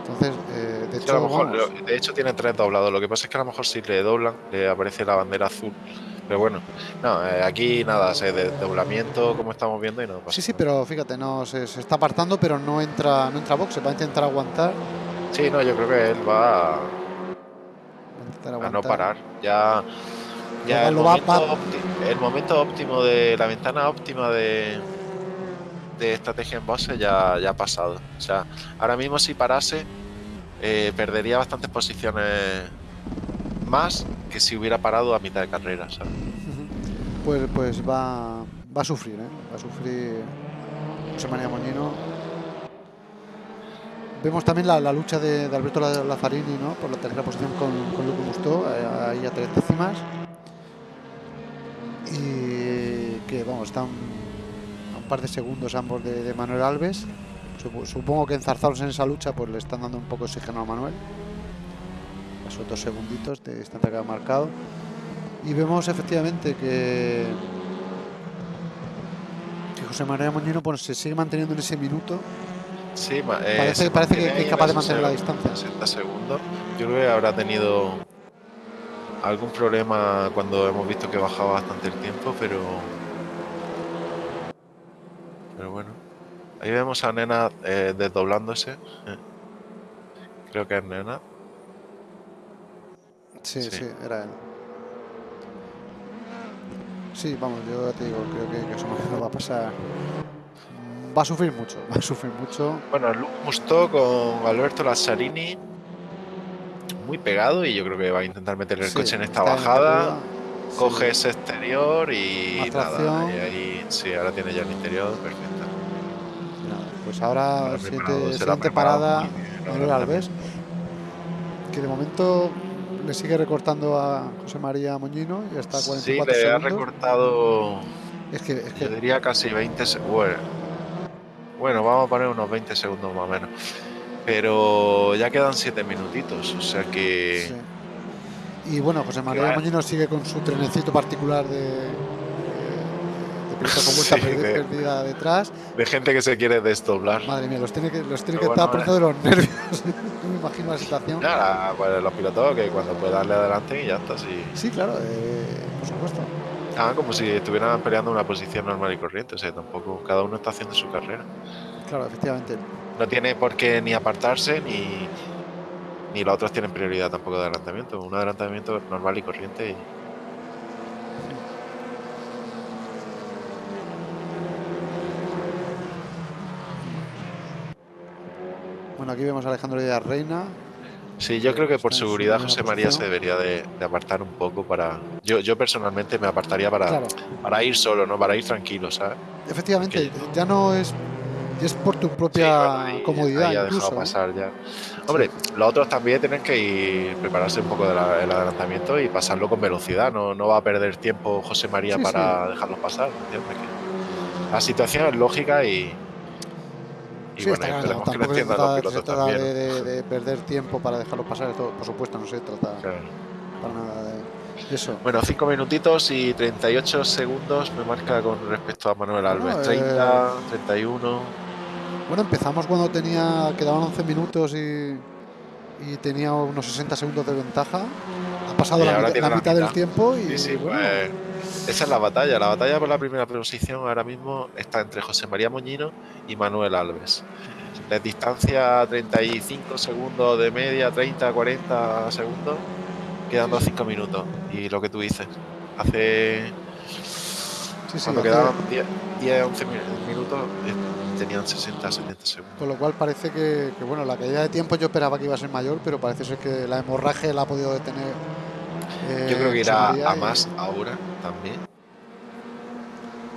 Entonces, eh, de Sí, a lo hecho, mejor, lo- de hecho tiene tres doblados. Lo que pasa es que a lo mejor si le doblan le aparece la bandera azul. Pero bueno, no, eh, aquí nada, se desdoblamiento como estamos viendo y no pasa sí, sí, nada. pero fíjate, no se, se está apartando, pero no entra, no entra a boxe, va a intentar aguantar. Sí, no, yo creo que él va a, no parar. Ya, ya el, va- momento va- el momento óptimo de la ventana óptima de, de estrategia en base ya, ya ha pasado. O sea, ahora mismo si parase, eh, perdería bastantes posiciones más que si hubiera parado a mitad de carrera. Pues, pues va, va a sufrir, ¿eh? va a sufrir José María Moñino. Vemos también la, lucha de, Alberto La- Lazzarini ¿no? por la tercera posición con, con Mustó, eh, ahí a tres décimas. Y que vamos, están un par de segundos ambos de, Manuel Alves. Supo- Supongo que enzarzados en esa lucha pues le están dando un poco de oxígeno a Manuel. Esos dos segunditos de distancia que ha marcado. Y vemos efectivamente que, que José María Moñino pues, se sigue manteniendo en ese minuto. Sí, eh, Parece- que- es capaz de mantener la distancia. 60 segundos. Yo creo que habrá tenido algún problema cuando hemos visto que bajaba bastante el tiempo, pero. Pero bueno. Ahí vemos a Nena eh, desdoblándose. eh. Creo que es Nena. Sí, sí, Sí. era él. Sí, vamos, yo te digo, creo que, que María no va a pasar. Va a sufrir mucho, va a sufrir mucho. Bueno, Luke Mustó con Alberto Lazzarini. Muy pegado y yo creo que va a intentar meter el Sí, coche en esta está bajada. curva, sí. Coge ese exterior y nada. Y ahí sí, ahora tiene ya el interior perfecto. Nada, Pues ahora, siguiente, la ha siguiente preparado parada, Manuel. Alves, que de momento le sigue recortando a José María Moñino y Sí, 44 le ha segundos. recortado, Es que, es yo que diría casi 20 segundos. Bueno, vamos a poner unos 20 segundos más o menos. Pero ya quedan 7 minutitos, o sea que... sí. Y bueno, José María Claro. Moñino sigue con su trenecito particular de, con vuelta Sí, perdi- de- perdida detrás. De gente que se quiere desdoblar. Madre mía, los tiene que, los tiene que estar bueno, poniendo de los nervios. No me imagino la situación. Nada, pues los pilotos que cuando puede darle adelante y ya está, sí. Sí, claro, eh, por supuesto. Ah, como si estuvieran peleando una posición normal y corriente, o sea, tampoco, cada uno está haciendo su carrera. Claro, efectivamente. No tiene por qué ni apartarse ni, ni los otros tienen prioridad tampoco de adelantamiento. Un adelantamiento normal y corriente. Y... Bueno, aquí vemos a Alejandro Díaz Reina. Sí, yo creo que por seguridad José María se debería de, de apartar un poco para... Yo, yo personalmente me apartaría para, Claro, para ir solo, ¿no? Para ir tranquilo, ¿sabes? efectivamente, ya no es, ya es por tu Sí, propia bueno, comodidad ha incluso. dejado pasar ya. Hombre, los otros también tienen que ir prepararse un poco del adelantamiento y pasarlo con velocidad. No, no va a perder tiempo José María Sí, para dejarlos pasar. ¿entiendes? La situación es lógica y, y Sí, bueno, está claro, que se entiendan los se trata también. de, ¿no? de- de perder tiempo para dejarlos pasar, esto, por supuesto, no se trata Claro. para nada de, Eso. Bueno, 5 minutitos y 38 segundos me marca con respecto a Manuel Alves. Bueno, 30, 31. Bueno, empezamos cuando tenía quedaban 11 minutos y, y tenía unos 60 segundos de ventaja. Ha pasado la, ahora mitad- la la mitad del tiempo y Sí, sí, bueno, pues, esa es la batalla. La batalla por la primera posición ahora mismo está entre José María Moñino y Manuel Alves. La distancia 35 segundos de media, 30, 40 segundos, quedando 5 minutos. Y lo que tú dices, hace sí, sí, cuando hace- quedaban 10, 10, 11 mi- minutos, eh, tenían 60, 70 segundos. con lo cual parece que, que, bueno, la caída de tiempo yo esperaba que iba a ser mayor, pero parece ser que la hemorragia la ha podido detener. Eh, Yo creo que irá a y- más ahora también.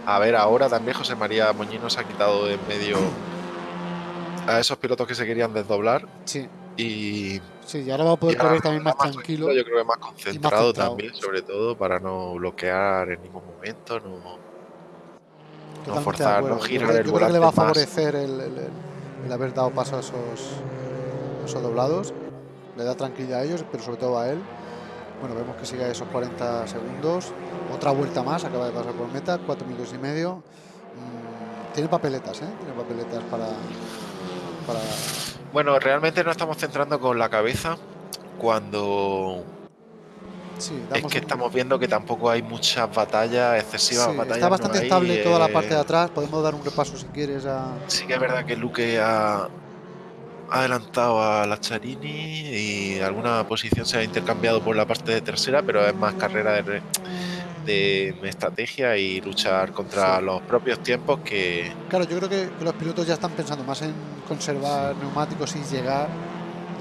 A ver, ahora también José María Moñino se ha quitado de en medio a esos pilotos que se querían desdoblar Sí, y, sí, y ahora va a poder correr también más tranquilo. Yo creo que más concentrado, centrado. también, sobre todo para no bloquear en ningún momento, no, de forzar, no Yo girar creo- el yo creo que le va a volante favorecer el, el- el- el haber dado paso a esos, a esos doblados. Le da tranquilidad a ellos, pero sobre todo a él. Bueno, vemos que sigue a esos 40 segundos. Otra vuelta más, acaba de pasar por meta, 4 minutos y medio. Mm, tiene papeletas, ¿eh? Tiene papeletas para. para Bueno, realmente no estamos centrando con la cabeza cuando sí, es que un- estamos viendo que tampoco hay muchas batallas, excesivas sí, batallas. está no bastante hay, estable toda la eh, parte de atrás. Podemos dar un repaso si quieres a. Sí que es verdad que Luque ha adelantado a la Charini y alguna posición se ha intercambiado por la parte de trasera, pero es más carrera de, de estrategia y luchar contra Sí. los propios tiempos que Claro, yo creo que, que los pilotos ya están pensando más en conservar neumáticos y llegar.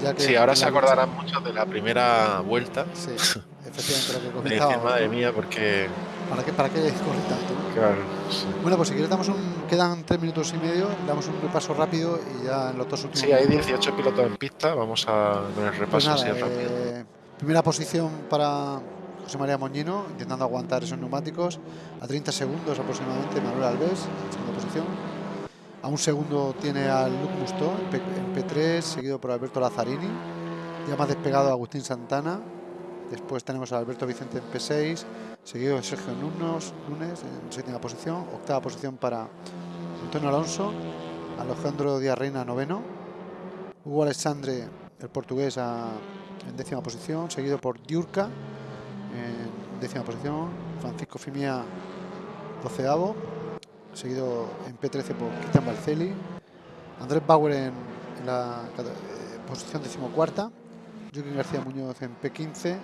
Ya que sí, ahora se la lucha- acordarán muchos de la primera vuelta. Sí, efectivamente lo que madre mía, porque ¿Para qué, para qué corre tanto? claro, sí. Bueno, pues si quieres damos un, quedan tres minutos y medio, damos un repaso rápido y ya en los dos últimos Sí, hay minutos, 18 pilotos en pista. Vamos a con el pues repaso nada, así rápido. eh, primera posición para José María Moñino, intentando aguantar esos neumáticos, a 30 segundos aproximadamente Manuel Alves, en segunda posición. A un segundo tiene al Luc Mustó en, P- en P3, seguido por Alberto Lazzarini. Ya más despegado Agustín Santana. Después tenemos a Alberto Vicente en P6, seguido de Sergio Nunes, Nunes en séptima posición. Octava posición para Antonio Alonso. Alejandro Díaz Reina, noveno. Hugo Alexandre, el portugués, a- en décima posición, seguido por Diurca en décima posición. Francisco Fimia, doceavo seguido en P13 por Cristian Balcelli, Andrés Bauer en, en la eh, posición decimocuarta, Joaquín García Muñoz en P15,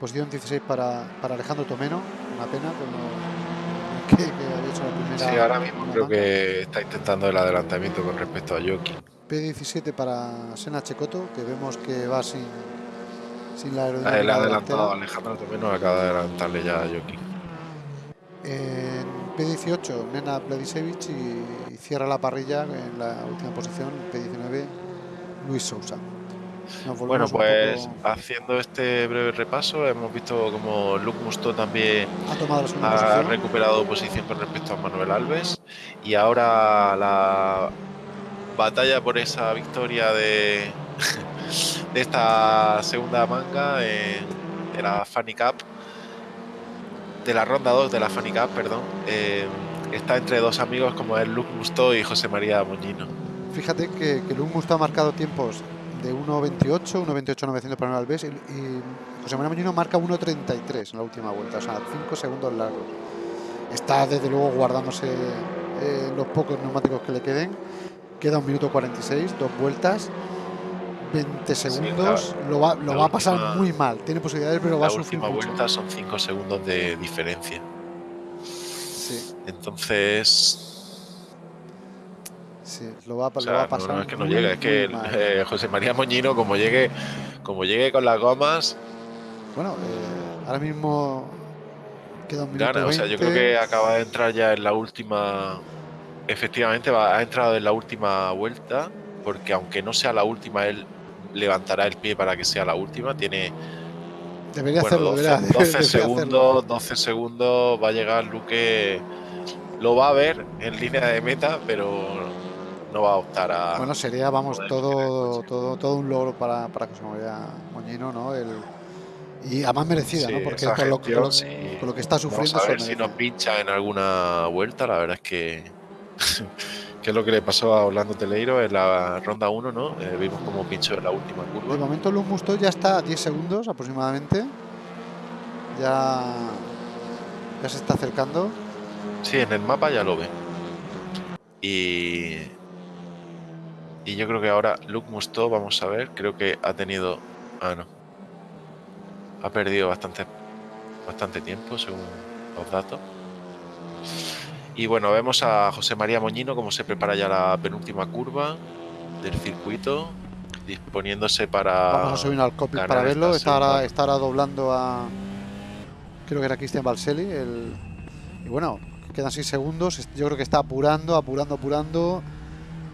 posición 16 para, para Alejandro Tomeno, una pena lo que, que había hecho la primera. Sí, ahora mismo creo que está intentando el adelantamiento con respecto a Joaquín. P17 para Sena Checoto, que vemos que va sin, sin la aerodinámica ha adelantado. Alejandro Tomeno, acaba de adelantarle ya a Joaquín. En P18, Nena Bledisevich y, y cierra la parrilla en la última posición, P19, Luis Sousa. Bueno, pues poco- haciendo este breve repaso, hemos visto como Luke Musto también ha recuperado posición con respecto a Manuel Alves y ahora la batalla por esa victoria de, de esta segunda manga en- de la Fanny Cup, de la ronda 2 de la Fanny Cup, perdón, eh, está entre dos amigos como es Luke Musto y José María Moñino. Fíjate que, que Luis Musto ha marcado tiempos de 1.28, 1.28.900 para Manuel Alves y, y José María Moñino marca 1.33 en la última vuelta, o sea, 5 segundos largos. Está desde luego guardándose eh, los pocos neumáticos que le queden. Queda un minuto 46, dos vueltas, 20 segundos. lo va, lo la va a pasar última- muy mal. Tiene posibilidades, pero va La a sufrir última mucho. vuelta son 5 segundos de diferencia. Sí, Entonces, sí, lo va, a- lo va pasar no, es que no muy, llegue, es muy que mal. eh, José María Moñino, como llegue, como llegue con las gomas, Bueno, eh, ahora mismo queda un minuto gana. O sea, yo creo 20. que acaba de entrar ya en la última. Efectivamente, va, ha entrado en la última vuelta, porque aunque no sea la última, él levantará el pie para que sea la última. Tiene Debería bueno, hacerlo, 12, debería- 12 debería hacerlo. segundos, 12 segundos va a llegar Luque. Lo va a ver en línea de meta, pero no va a optar a. Bueno, sería, vamos, todo, todo, todo un logro para, para José María Moñino, ¿no? El, Y a más merecida, ¿no? Porque con lo, lo, que está sufriendo. Vamos a ver si nos pincha en alguna vuelta. La verdad es que. que es lo que le pasó a Orlando Teleiro en la ronda 1, ¿no? Eh, vimos como pinchó en la última curva. De momento, Luz Musto ya está a 10 segundos aproximadamente. Ya. Ya se está acercando. Sí, en el mapa ya lo ve. Y. Y yo creo que ahora Luke Musto, vamos a ver, creo que ha tenido. Ah, no. Ha perdido bastante, bastante tiempo según los datos. Y bueno, vemos a José María Moñino como se prepara ya la penúltima curva del circuito, disponiéndose para. Vamos a subir al copy para verlo. Está ahora, doblando a. Creo que era Cristian Balselli. El... Y bueno, quedan 6 segundos. Yo creo que está apurando, apurando, apurando.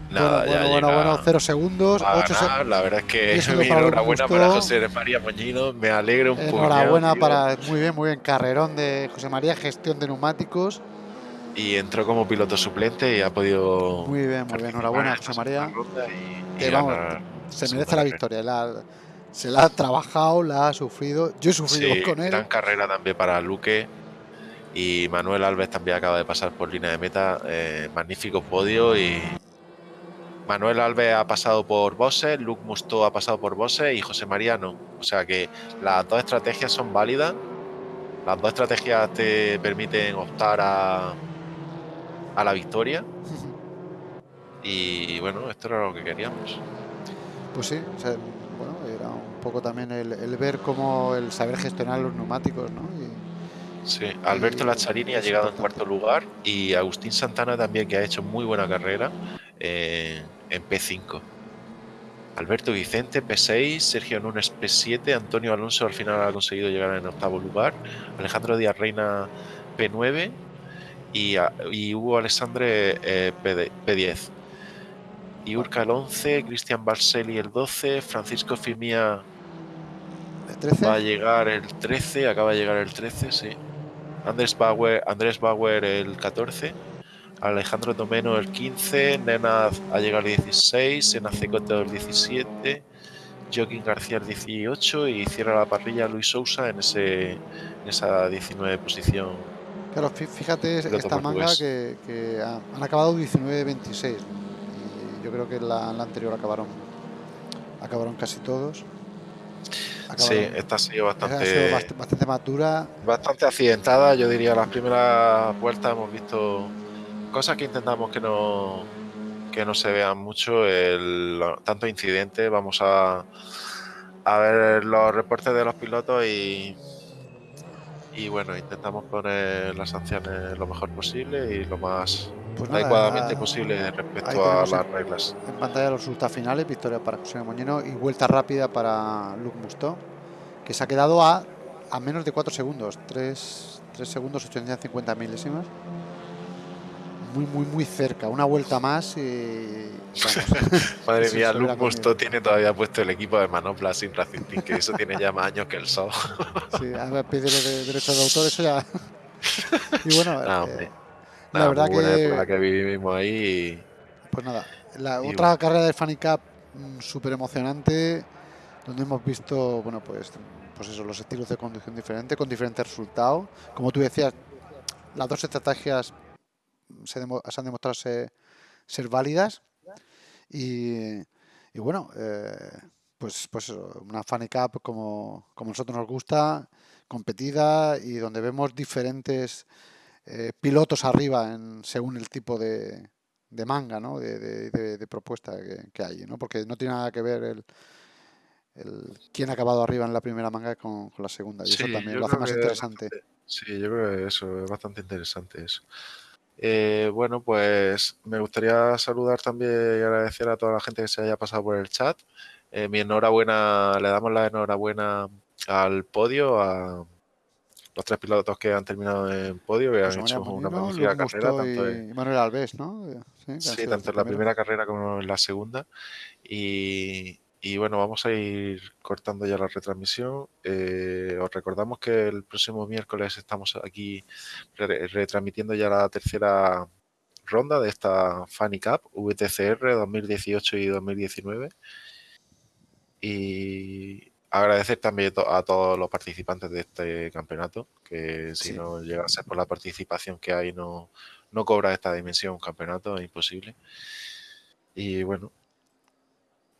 Nada, bueno, bueno, bueno, bueno, cero segundos. Ocho La verdad es que enhorabuena para José María Moñino. Me alegro un poco. Enhorabuena para. Muy bien, muy bien. Carrerón de José María, gestión de neumáticos. Y entró como piloto suplente y ha podido. Muy bien, muy bien. Enhorabuena, José María. se merece la victoria. se la ha trabajado, la ha sufrido. Yo he sufrido con él. Gran carrera también para Luque y Manuel Alves también acaba de pasar por línea de meta. Eh, magnífico podio y Manuel Alves ha pasado por Bose, Luke Musto ha pasado por Bose y José María no. O sea que las dos estrategias son válidas. Las dos estrategias te permiten optar a, a la victoria. Y bueno, esto era lo que queríamos. Pues sí, bueno, era un poco también el, ver cómo el saber gestionar los neumáticos, ¿no? Sí, Alberto Lazzarini ha llegado en cuarto lugar y Agustín Santana también, que ha hecho muy buena carrera eh, en P5. Alberto Vicente P6, Sergio Núñez P7, Antonio Alonso al final ha conseguido llegar en octavo lugar, Alejandro Díaz Reina P9 y, y Hugo Alessandre eh, P10. Y Urca el 11, Cristian Barceli el 12, Francisco Fimia va a llegar el 13, acaba de llegar el 13, sí. Andrés Bauer, Andrés Bauer el 14, Alejandro Domeno el 15, Nena ha llegado el 16, Senacecote el 17, Joaquín García el 18 y cierra la parrilla Luis Sousa en, ese, en esa 19 posición. Claro, fíjate esta manga que, han acabado 19-26 y yo creo que la, la anterior acabaron, acabaron casi todos. Sí, esta ha sido bastante, bastante más dura. Bastante accidentada, yo diría. Las primeras vueltas hemos visto cosas que intentamos que no, que no se vean mucho. El, tanto incidentes, vamos a, a ver los reportes de los pilotos y, y bueno, intentamos poner las sanciones lo mejor posible y lo más pues adecuadamente posible respecto a las reglas. En pantalla los resultados finales, victoria para José Moñino y vuelta rápida para Luke Musto, que se ha quedado a, a menos de 4 segundos, 3, 3 segundos 850 milésimas. Muy, muy, muy cerca, una vuelta más y... Madre mía, Luke Musto tiene todavía puesto el equipo de manopla sin Racing que eso tiene ya más años que el sol. sí, a ver, pedirle de derechos de autor, eso ya... y bueno... Eh, la verdad que, que vivimos ahí. Pues nada, la otra carrera de Fanny Cup mm, súper emocionante, donde hemos visto, bueno, pues, pues eso, los estilos de conducción diferentes, con diferentes resultados. Como tú decías, las dos estrategias se, han demostrado ser, válidas. Y, bueno, eh, pues, pues una Fanny Cup como, como a nosotros nos gusta, competida y donde vemos diferentes eh, pilotos arriba en, según el tipo de, de manga, ¿no? de, de, propuesta que, hay, ¿no? porque no tiene nada que ver el, el quién ha acabado arriba en la primera manga con, la segunda, y eso también lo hace más interesante. sí, yo creo que eso es bastante interesante eso. Eh, bueno, pues me gustaría saludar también y agradecer a toda la gente que se haya pasado por el chat. Eh, mi enhorabuena, le damos la enhorabuena al podio, a, los tres pilotos que han terminado en podio, que han hecho una magnífica carrera. Tanto en, Manuel Alves, ¿no? Sí, tanto en la primera carrera como en la segunda. Y, y bueno, vamos a ir cortando ya la retransmisión. Eh, os recordamos que el próximo miércoles estamos aquí retransmitiendo ya la tercera ronda de esta Funny Cup VTCR 2018 y 2019. Y agradecer también a todos los participantes de este campeonato, que si Sí. no llega a ser por la participación que hay, no, no cobra esta dimensión un campeonato, es imposible. Y bueno,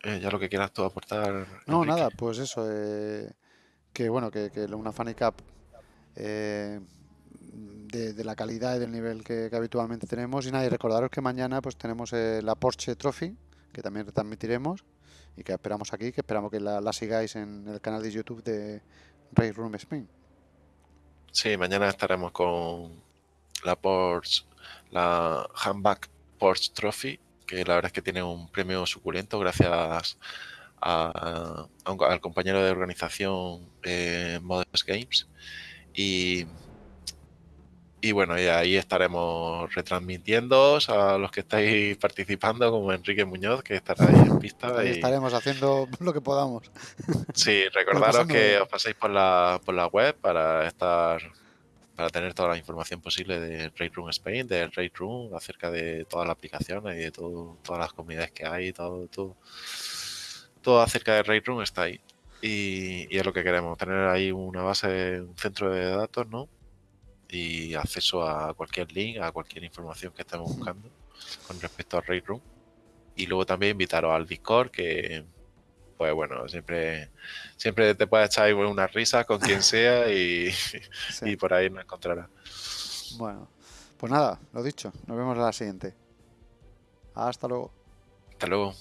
eh, ya lo que quieras tú aportar. No, Enrique. nada, pues eso, eh, que bueno, que, que una Funny Cup eh, de, de la calidad y del nivel que, que habitualmente tenemos. Y nada, y recordaros que mañana pues tenemos la Porsche Trophy, que también retransmitiremos y que esperamos aquí, que esperamos que la, la sigáis en el canal de YouTube de Race Room Spain. Sí, mañana estaremos con la Porsche, la Handback Porsche Trophy, que la verdad es que tiene un premio suculento gracias a, a un- al compañero de organización eh, Modest Games. Y, y bueno, y ahí estaremos retransmitiendo a los que estáis participando, como Enrique Muñoz, que estará ahí en pista. Ahí y- estaremos haciendo lo que podamos. Sí, recordaros que os paséis por la, por la web para estar para tener toda la información posible de Raid Room Spain, de Raid Room, acerca de todas las aplicaciones y de todas las comunidades que hay, todo, todo, todo acerca de Raid Room está ahí. Y, y es lo que queremos, tener ahí una base, un centro de datos, ¿no? Y acceso a cualquier link, a cualquier información que estemos buscando con respecto a Raid Room. Y luego también invitaros al Discord, que pues bueno, siempre, siempre te puedes echar ahí unas risas con quien sea y, Sí. y por ahí nos encontrarás. Bueno, pues nada, lo dicho, nos vemos en la siguiente. Hasta luego. Hasta luego.